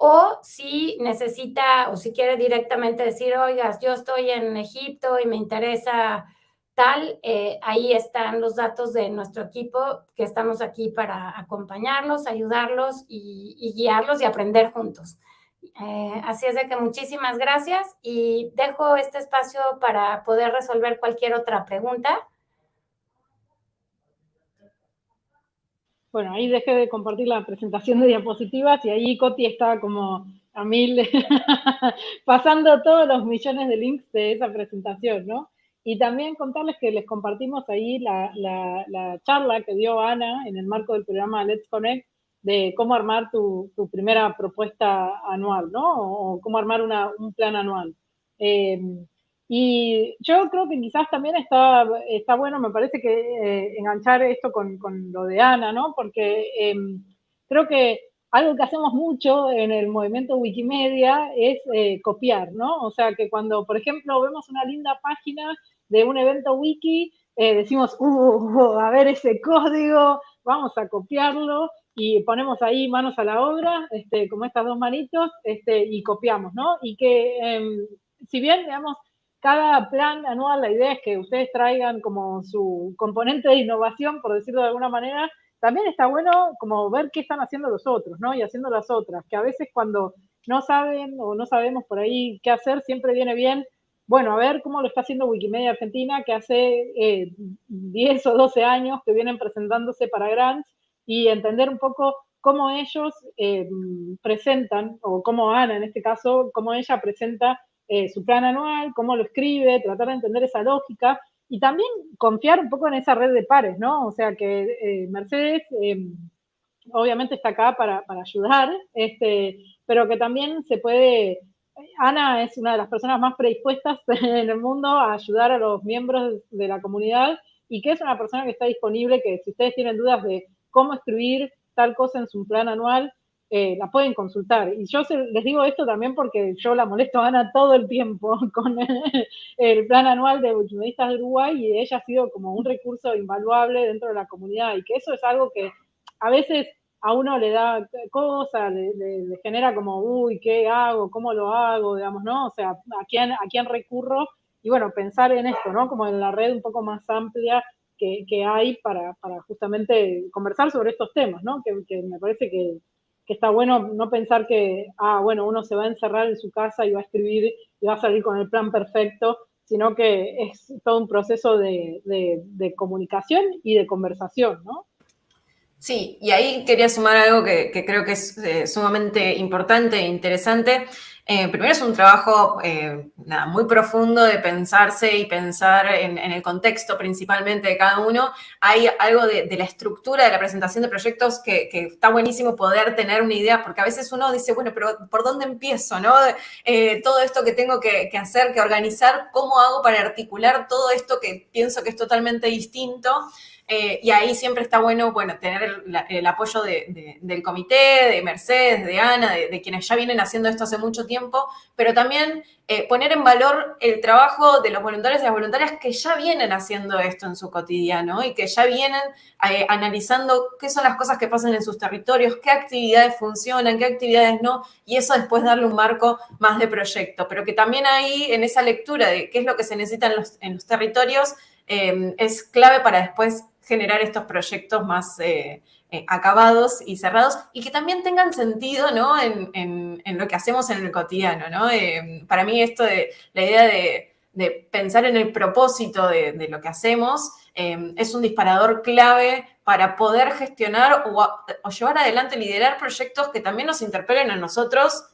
o si necesita o si quiere directamente decir, oigas, yo estoy en Egipto y me interesa tal, eh, ahí están los datos de nuestro equipo, que estamos aquí para acompañarlos, ayudarlos y guiarlos y aprender juntos. Eh, así es de que muchísimas gracias y dejo este espacio para poder resolver cualquier otra pregunta. Bueno, ahí dejé de compartir la presentación de diapositivas y ahí Coti está como a mil, pasando todos los millones de links de esa presentación, ¿no? Y también contarles que les compartimos ahí la, la charla que dio Ana en el marco del programa Let's Connect de cómo armar tu, primera propuesta anual, ¿no? O cómo armar un plan anual. Em, y yo creo que quizás también está, está bueno, me parece que eh, enganchar esto con, lo de Ana, ¿no? Porque em, creo que algo que hacemos mucho en el movimiento Wikimedia es eh, copiar, ¿no? O sea, que cuando, por ejemplo, vemos una linda página de un evento wiki, eh, decimos, uh, a ver ese código, vamos a copiarlo y ponemos ahí manos a la obra, este, como estas dos manitos, este, y copiamos, ¿no? Y que em, si bien, digamos, cada plan anual, la idea es que ustedes traigan como su componente de innovación, por decirlo de alguna manera, también está bueno como ver qué están haciendo los otros, ¿no? Y haciendo las otras, que a veces cuando no saben o no sabemos por ahí qué hacer, siempre viene bien, bueno, a ver cómo lo está haciendo Wikimedia Argentina, que hace 10 eh, o 12 años que vienen presentándose para grants, y entender un poco cómo ellos eh, presentan, o cómo Ana en este caso, cómo ella presenta eh, su plan anual, cómo lo escribe, tratar de entender esa lógica y también confiar un poco en esa red de pares, ¿no? O sea que eh, Mercedes obviamente está acá para, para, ayudar, este, pero que también se puede, Ana es una de las personas más predispuestas en el mundo a ayudar a los miembros de la comunidad y que es una persona que está disponible, que si ustedes tienen dudas de cómo escribir tal cosa en su plan anual, eh, la pueden consultar. Y yo les digo esto también porque yo la molesto a Ana todo el tiempo con el, plan anual de Wikimedistas de Uruguay y ella ha sido como un recurso invaluable dentro de la comunidad y que eso es algo que a veces a uno le da cosas, le, genera como, uy, ¿qué hago? ¿Cómo lo hago? Digamos, ¿no? O sea, ¿a quién, a quién recurro? Y bueno, pensar en esto, ¿no? Como en la red un poco más amplia que, hay para, justamente conversar sobre estos temas, ¿no? Que, me parece que, está bueno no pensar que, ah, bueno, uno se va a encerrar en su casa y va a escribir y va a salir con el plan perfecto, sino que es todo un proceso de, de comunicación y de conversación, ¿no? Sí, y ahí quería sumar algo que, creo que es eh, sumamente importante e interesante. Eh, primero es un trabajo eh, muy profundo de pensarse y pensar en, el contexto principalmente de cada uno. Hay algo de, la estructura de la presentación de proyectos que, está buenísimo poder tener una idea, porque a veces uno dice, bueno, pero ¿por dónde empiezo? No? todo esto que tengo que, que hacer, que organizar, ¿cómo hago para articular todo esto que pienso que es totalmente distinto? Eh, y ahí siempre está bueno, bueno, tener el, apoyo del comité, de Mercedes, de Ana, de, quienes ya vienen haciendo esto hace mucho tiempo, pero también eh, poner en valor el trabajo de los voluntarios y las voluntarias que ya vienen haciendo esto en su cotidiano y que ya vienen eh, analizando qué son las cosas que pasan en sus territorios, qué actividades funcionan, qué actividades no, y eso después darle un marco más de proyecto, pero que también ahí en esa lectura de qué es lo que se necesita en los, en los territorios, es clave para después generar estos proyectos más eh, eh, acabados y cerrados y que también tengan sentido ¿no? en, lo que hacemos en el cotidiano. ¿no? Eh, para mí esto de la idea de, pensar en el propósito de, lo que hacemos es un disparador clave para poder gestionar o, llevar adelante, liderar proyectos que también nos interpelen a nosotros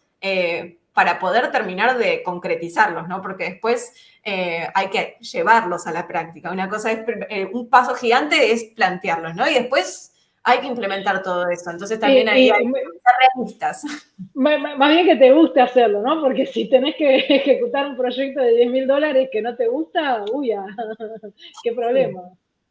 para poder terminar de concretizarlos, ¿no? Porque después eh, hay que llevarlos a la práctica. Una cosa es, eh, un paso gigante es plantearlos, ¿no? Y después hay que implementar todo eso. Entonces también ahí hay que ser realistas. Más bien que te guste hacerlo, ¿no? Porque si tenés que ejecutar un proyecto de 10 mil dólares que no te gusta, uy, qué problema.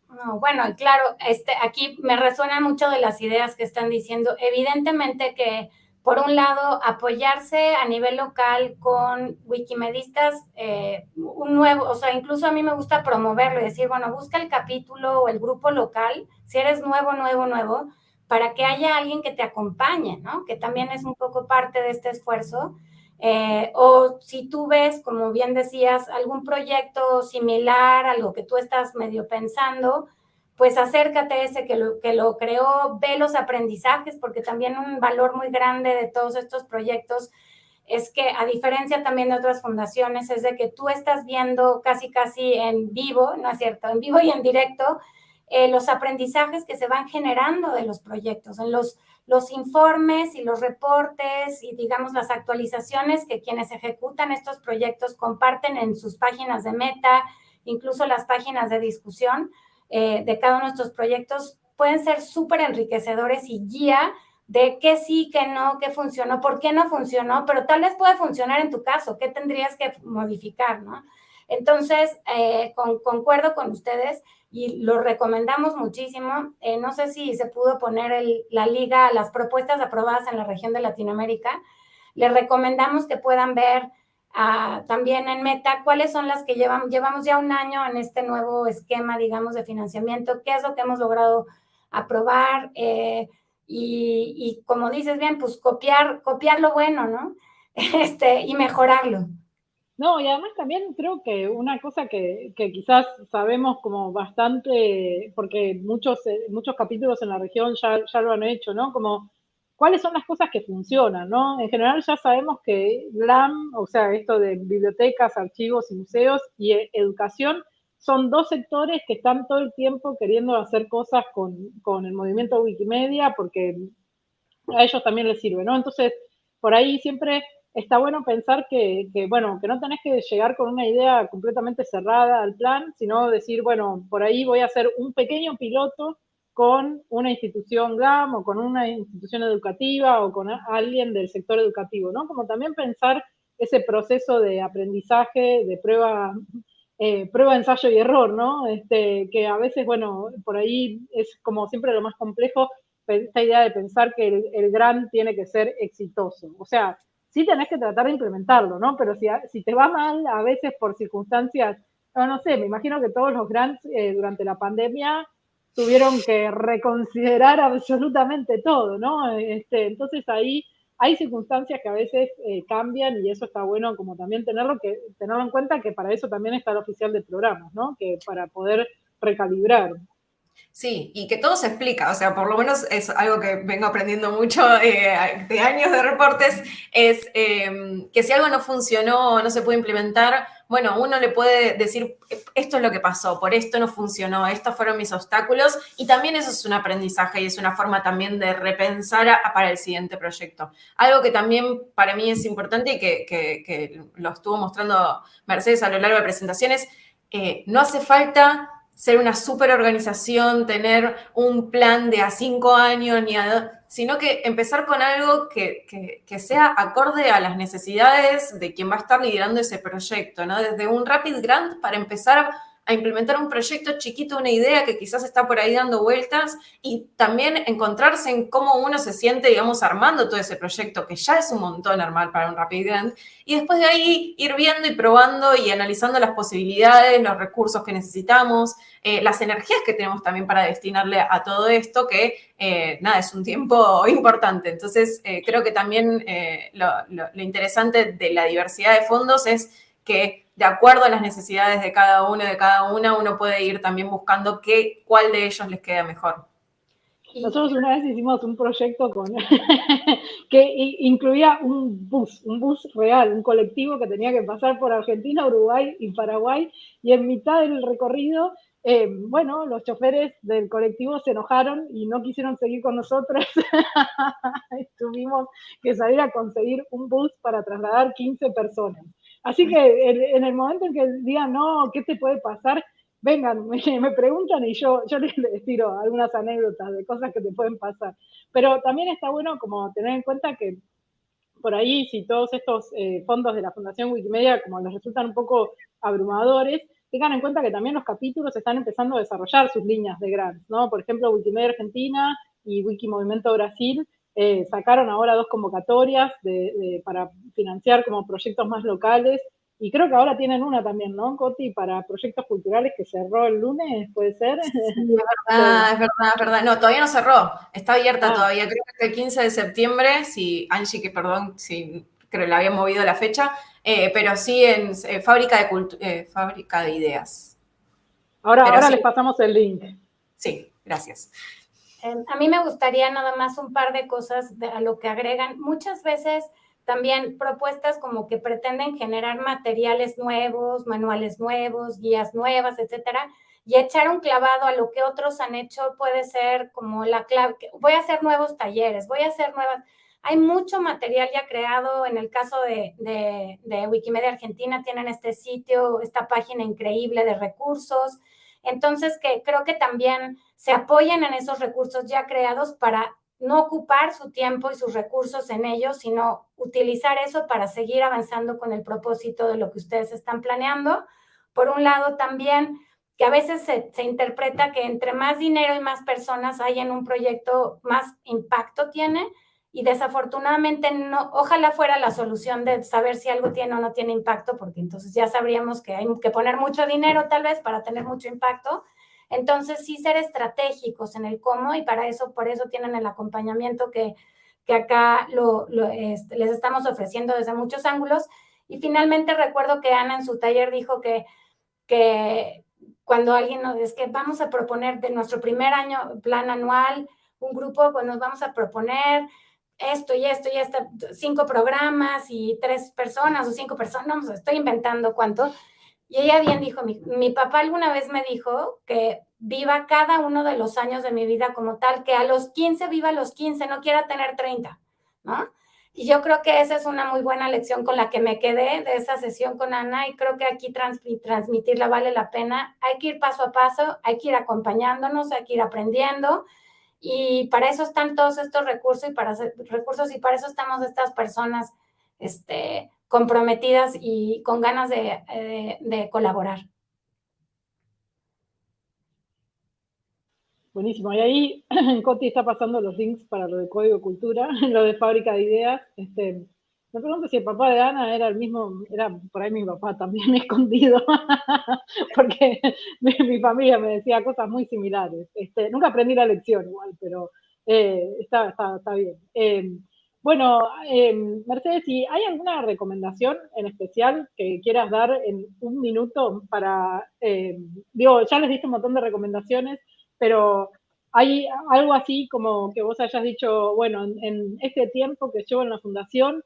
No, bueno, claro, este, aquí me resuenan mucho de las ideas que están diciendo. Evidentemente que por un lado, apoyarse a nivel local con wikimedistas, eh, un nuevo, o sea, incluso a mí me gusta promoverlo decir, bueno, busca el capítulo o el grupo local, si eres nuevo, nuevo, nuevo, para que haya alguien que te acompañe, ¿no? Que también es un poco parte de este esfuerzo. Eh, o si tú ves, como bien decías, algún proyecto similar a lo que tú estás medio pensando, pues acércate a ese que lo, que lo creó, ve los aprendizajes, porque también un valor muy grande de todos estos proyectos es que a diferencia también de otras fundaciones, es de que tú estás viendo casi, casi en vivo, ¿no es cierto? En vivo y en directo, eh, los aprendizajes que se van generando de los proyectos, en los, los informes y los reportes y digamos las actualizaciones que quienes ejecutan estos proyectos comparten en sus páginas de meta, incluso las páginas de discusión eh, de cada uno de nuestros proyectos pueden ser súper enriquecedores y guía de qué sí, qué no, qué funcionó, por qué no funcionó, pero tal vez puede funcionar en tu caso, qué tendrías que modificar, ¿no? Entonces, eh, concuerdo con ustedes y lo recomendamos muchísimo. Eh, no sé si se pudo poner la liga, las propuestas aprobadas en la región de Latinoamérica. Les recomendamos que puedan ver también en Meta, cuáles son las que llevamos, llevamos ya un año en este nuevo esquema, digamos, de financiamiento, qué es lo que hemos logrado aprobar eh, y, como dices bien, pues copiar, copiar lo bueno, ¿no? Este, y mejorarlo. No, y además también creo que una cosa que, que, quizás sabemos como bastante, porque muchos, eh, muchos capítulos en la región ya, ya lo han hecho, ¿no? Como cuáles son las cosas que funcionan, ¿no? En general ya sabemos que LAM, o sea, esto de bibliotecas, archivos y museos y e, educación, son dos sectores que están todo el tiempo queriendo hacer cosas con, con el movimiento Wikimedia porque a ellos también les sirve, ¿no? Entonces, por ahí siempre está bueno pensar que, que, bueno, que no tenés que llegar con una idea completamente cerrada al plan, sino decir, bueno, por ahí voy a hacer un pequeño piloto con una institución GAM o con una institución educativa o con alguien del sector educativo, ¿no? Como también pensar ese proceso de aprendizaje, de prueba, eh, prueba, ensayo y error, ¿no? Este, que a veces, bueno, por ahí es como siempre lo más complejo, esta idea de pensar que el, el GRAN tiene que ser exitoso. O sea, sí tenés que tratar de implementarlo, ¿no? Pero si, si te va mal, a veces por circunstancias, no, no sé, me imagino que todos los grants eh, durante la pandemia tuvieron que reconsiderar absolutamente todo, ¿no? Este, entonces ahí hay circunstancias que a veces eh, cambian y eso está bueno como también tenerlo, que, tenerlo en cuenta que para eso también está el oficial de programas, ¿no? Que para poder recalibrar. Sí, y que todo se explica, o sea, por lo menos es algo que vengo aprendiendo mucho eh, de años de reportes, es em, que si algo no funcionó o no se puede implementar, bueno, uno le puede decir, esto es lo que pasó, por esto no funcionó, estos fueron mis obstáculos, y también eso es un aprendizaje y es una forma también de repensar para el siguiente proyecto. Algo que también para mí es importante y que, lo estuvo mostrando Mercedes a lo largo de presentaciones, eh, no hace falta ser una super organización, tener un plan de a cinco años, ni sino que empezar con algo que, sea acorde a las necesidades de quien va a estar liderando ese proyecto, ¿no? Desde un Rapid Grant para empezar a implementar un proyecto chiquito, una idea que quizás está por ahí dando vueltas y también encontrarse en cómo uno se siente, digamos, armando todo ese proyecto, que ya es un montón armar para un Rapid Grant, y después de ahí ir viendo y probando y analizando las posibilidades, los recursos que necesitamos, eh, las energías que tenemos también para destinarle a todo esto, que eh, nada, es un tiempo importante. Entonces, eh, creo que también lo, lo interesante de la diversidad de fondos es que de acuerdo a las necesidades de cada uno y de cada una, uno puede ir también buscando qué, cuál de ellos les queda mejor. Nosotros una vez hicimos un proyecto con que incluía un bus, un bus real, un colectivo que tenía que pasar por Argentina, Uruguay y Paraguay, y en mitad del recorrido, eh, bueno, los choferes del colectivo se enojaron y no quisieron seguir con nosotros. Tuvimos que salir a conseguir un bus para trasladar 15 personas. Así que en, el momento en que digan, no, ¿qué te puede pasar? Vengan, me, preguntan y yo, yo les, tiro algunas anécdotas de cosas que te pueden pasar. Pero también está bueno como tener en cuenta que por ahí, si todos estos eh, fondos de la Fundación Wikimedia, como les resultan un poco abrumadores, tengan en cuenta que también los capítulos están empezando a desarrollar sus líneas de grants, ¿no? Por ejemplo, Wikimedia Argentina y Wikimovimiento Brasil eh, sacaron ahora dos convocatorias para financiar como proyectos más locales y creo que ahora tienen una también, ¿no, Coti? Para proyectos culturales que cerró el lunes, ¿puede ser? Sí, es verdad, es verdad, es verdad. No, todavía no cerró, está abierta ah. todavía. Creo que el 15 de septiembre, si Angie, que perdón, si creo que le había movido la fecha, eh, pero sí en eh, fábrica, de fábrica de Ideas. Ahora, ahora les pasamos el link. Sí, gracias. A mí me gustaría nada más un par de cosas a lo que agregan. Muchas veces también propuestas como que pretenden generar materiales nuevos, manuales nuevos, guías nuevas, etcétera, y echar un clavado a lo que otros han hecho puede ser como la clave, voy a hacer nuevos talleres, voy a hacer nuevas, hay mucho material ya creado, en el caso de, de, de Wikimedia Argentina tienen este sitio, esta página increíble de recursos, entonces, que creo que también se apoyen en esos recursos ya creados para no ocupar su tiempo y sus recursos en ellos, sino utilizar eso para seguir avanzando con el propósito de lo que ustedes están planeando. Por un lado, también que a veces se, se, interpreta que entre más dinero y más personas hay en un proyecto, más impacto tiene y desafortunadamente no, ojalá fuera la solución de saber si algo tiene o no tiene impacto, porque entonces ya sabríamos que hay que poner mucho dinero tal vez para tener mucho impacto. Entonces sí ser estratégicos en el cómo y para eso, por eso tienen el acompañamiento que, que acá lo, este, les estamos ofreciendo desde muchos ángulos. Y finalmente recuerdo que Ana en su taller dijo que, que cuando alguien nos es que vamos a proponer de nuestro primer año plan anual, un grupo, pues nos vamos a proponer esto y esto y esto, cinco programas y tres personas o cinco personas, no, estoy inventando cuánto. Y ella bien dijo, mi, papá alguna vez me dijo que viva cada uno de los años de mi vida como tal, que a los 15 viva los 15, no quiera tener 30, ¿no? Y yo creo que esa es una muy buena lección con la que me quedé de esa sesión con Ana y creo que aquí transmitirla vale la pena. Hay que ir paso a paso, hay que ir acompañándonos, hay que ir aprendiendo y para eso están todos estos recursos y para recursos y para eso estamos estas personas este, comprometidas y con ganas de, eh, de colaborar. Buenísimo. Y ahí Coti está pasando los links para lo de Código Cultura, lo de Fábrica de Ideas. Este, Me pregunto si el papá de Ana era el mismo, era por ahí mi papá también escondido, porque mi, familia me decía cosas muy similares. Este, nunca aprendí la lección igual, pero eh, está, está, bien. Em, bueno, em, Mercedes, si hay alguna recomendación en especial que quieras dar en un minuto para, em, digo, ya les diste un montón de recomendaciones, pero hay algo así como que vos hayas dicho, bueno, en este tiempo que llevo en la fundación,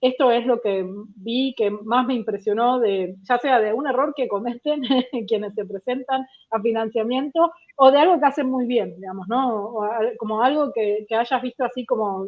esto es lo que vi que más me impresionó de, ya sea de un error que cometen quienes se presentan a financiamiento o de algo que hacen muy bien, digamos, ¿no? como algo que, hayas visto así como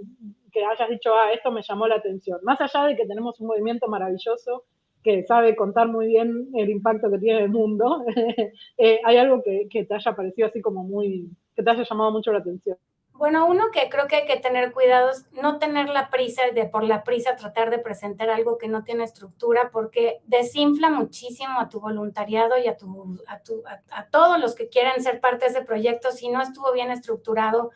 que hayas dicho, ah, esto me llamó la atención. Más allá de que tenemos un movimiento maravilloso que sabe contar muy bien el impacto que tiene en el mundo, eh, hay algo que te haya parecido así como muy, que te haya llamado mucho la atención. Bueno, uno que creo que hay que tener cuidado es no tener la prisa de por la prisa tratar de presentar algo que no tiene estructura porque desinfla muchísimo a tu voluntariado y a, tu, a, tu, a, todos los que quieren ser parte de ese proyecto si no estuvo bien estructurado.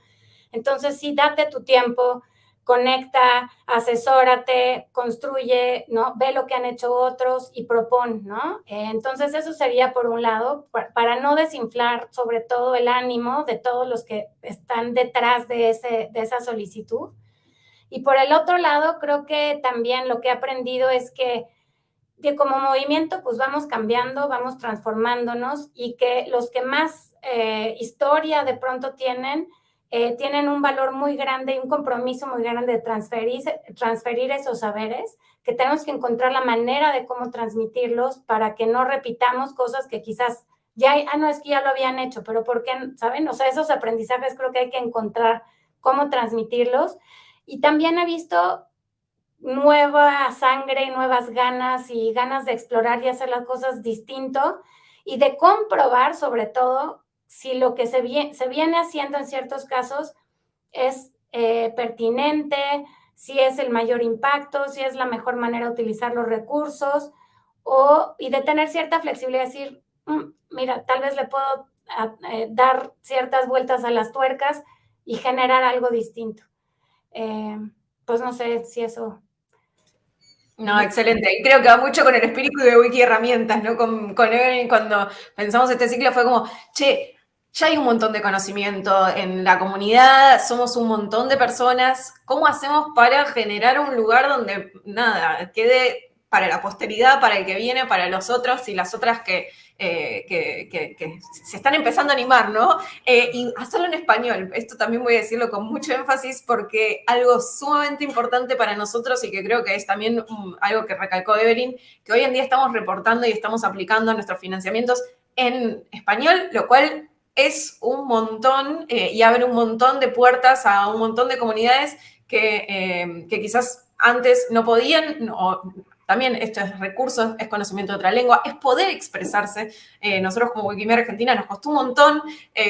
Entonces, sí, date tu tiempo, conecta, asesórate, construye, ¿no? Ve lo que han hecho otros y propon, ¿no? Eh, entonces eso sería por un lado, para, no desinflar sobre todo el ánimo de todos los que están detrás de, ese, de esa solicitud. Y por el otro lado, creo que también lo que he aprendido es que, que como movimiento pues vamos cambiando, vamos transformándonos y que los que más eh, historia de pronto tienen, eh, tienen un valor muy grande y un compromiso muy grande de transferir, transferir esos saberes, que tenemos que encontrar la manera de cómo transmitirlos para que no repitamos cosas que quizás ya, ah, no, es que ya lo habían hecho, pero ¿por qué? ¿Saben? O sea, esos aprendizajes creo que hay que encontrar cómo transmitirlos. Y también he visto nueva sangre, nuevas ganas y ganas de explorar y hacer las cosas distinto y de comprobar sobre todo si lo que se, viene haciendo en ciertos casos es eh, pertinente, si es el mayor impacto, si es la mejor manera de utilizar los recursos, o, y de tener cierta flexibilidad, decir, mm, mira, tal vez le puedo eh, dar ciertas vueltas a las tuercas y generar algo distinto. Eh, pues no sé si eso no, excelente. Y creo que va mucho con el espíritu de Wiki Herramientas, ¿no? Con, con Evelyn, cuando pensamos este ciclo, fue como, che, ya hay un montón de conocimiento en la comunidad, somos un montón de personas. ¿Cómo hacemos para generar un lugar donde, nada, quede para la posteridad, para el que viene, para los otros y las otras que, eh, se están empezando a animar, ¿no? Eh, y hacerlo en español. Esto también voy a decirlo con mucho énfasis porque algo sumamente importante para nosotros y que creo que es también algo que recalcó Evelyn, que hoy en día estamos reportando y estamos aplicando nuestros financiamientos en español, lo cual es un montón eh, y abre un montón de puertas a un montón de comunidades que, eh, quizás antes no podían, también esto es recursos, es conocimiento de otra lengua, es poder expresarse. Eh, nosotros como Wikimedia Argentina nos costó un montón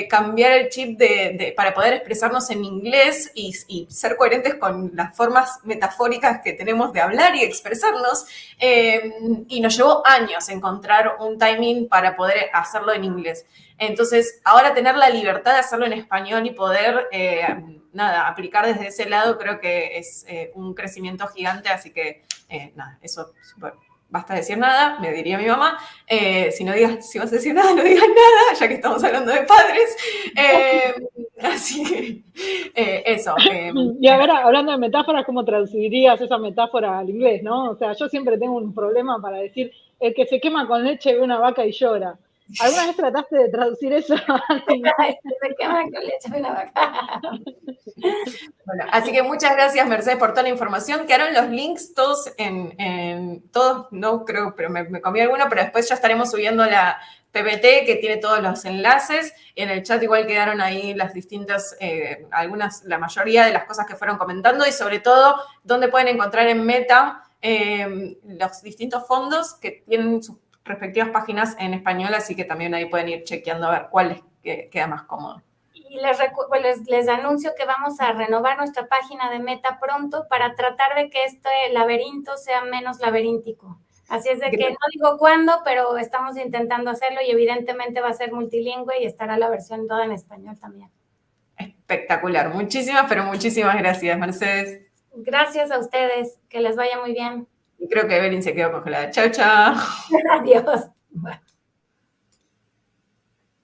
cambiar el chip de, para poder expresarnos en inglés y, ser coherentes con las formas metafóricas que tenemos de hablar y expresarnos. y nos llevó años encontrar un timing para poder hacerlo en inglés. Entonces, ahora tener la libertad de hacerlo en español y poder, eh, nada, aplicar desde ese lado creo que es eh, un crecimiento gigante, así que, eh, nada, eso, basta decir nada, me diría mi mamá. si no digas, si vas a decir nada, no digas nada, ya que estamos hablando de padres. así que, eso. y ahora, hablando de metáforas, ¿cómo traducirías esa metáfora al inglés, no? O sea, yo siempre tengo un problema para decir, el que se quema con leche ve una vaca y llora. ¿Alguna vez trataste de traducir eso? bueno, así que muchas gracias, Mercedes, por toda la información. Quedaron los links todos en, todos, no creo, pero me, comí alguno, pero después ya estaremos subiendo la PPT que tiene todos los enlaces. En el chat igual quedaron ahí las distintas, eh, algunas, la mayoría de las cosas que fueron comentando y sobre todo donde pueden encontrar en Meta eh, los distintos fondos que tienen sus respectivas páginas en español, así que también ahí pueden ir chequeando a ver cuál les queda más cómodo. Y les, les, anuncio que vamos a renovar nuestra página de Meta pronto para tratar de que este laberinto sea menos laberíntico. Así es de que no digo cuándo, pero estamos intentando hacerlo y evidentemente va a ser multilingüe y estará la versión toda en español también. Espectacular. Muchísimas, pero muchísimas gracias, Mercedes. Gracias a ustedes, que les vaya muy bien. Creo que Evelyn se quedó congelada. Chao, chao. Adiós.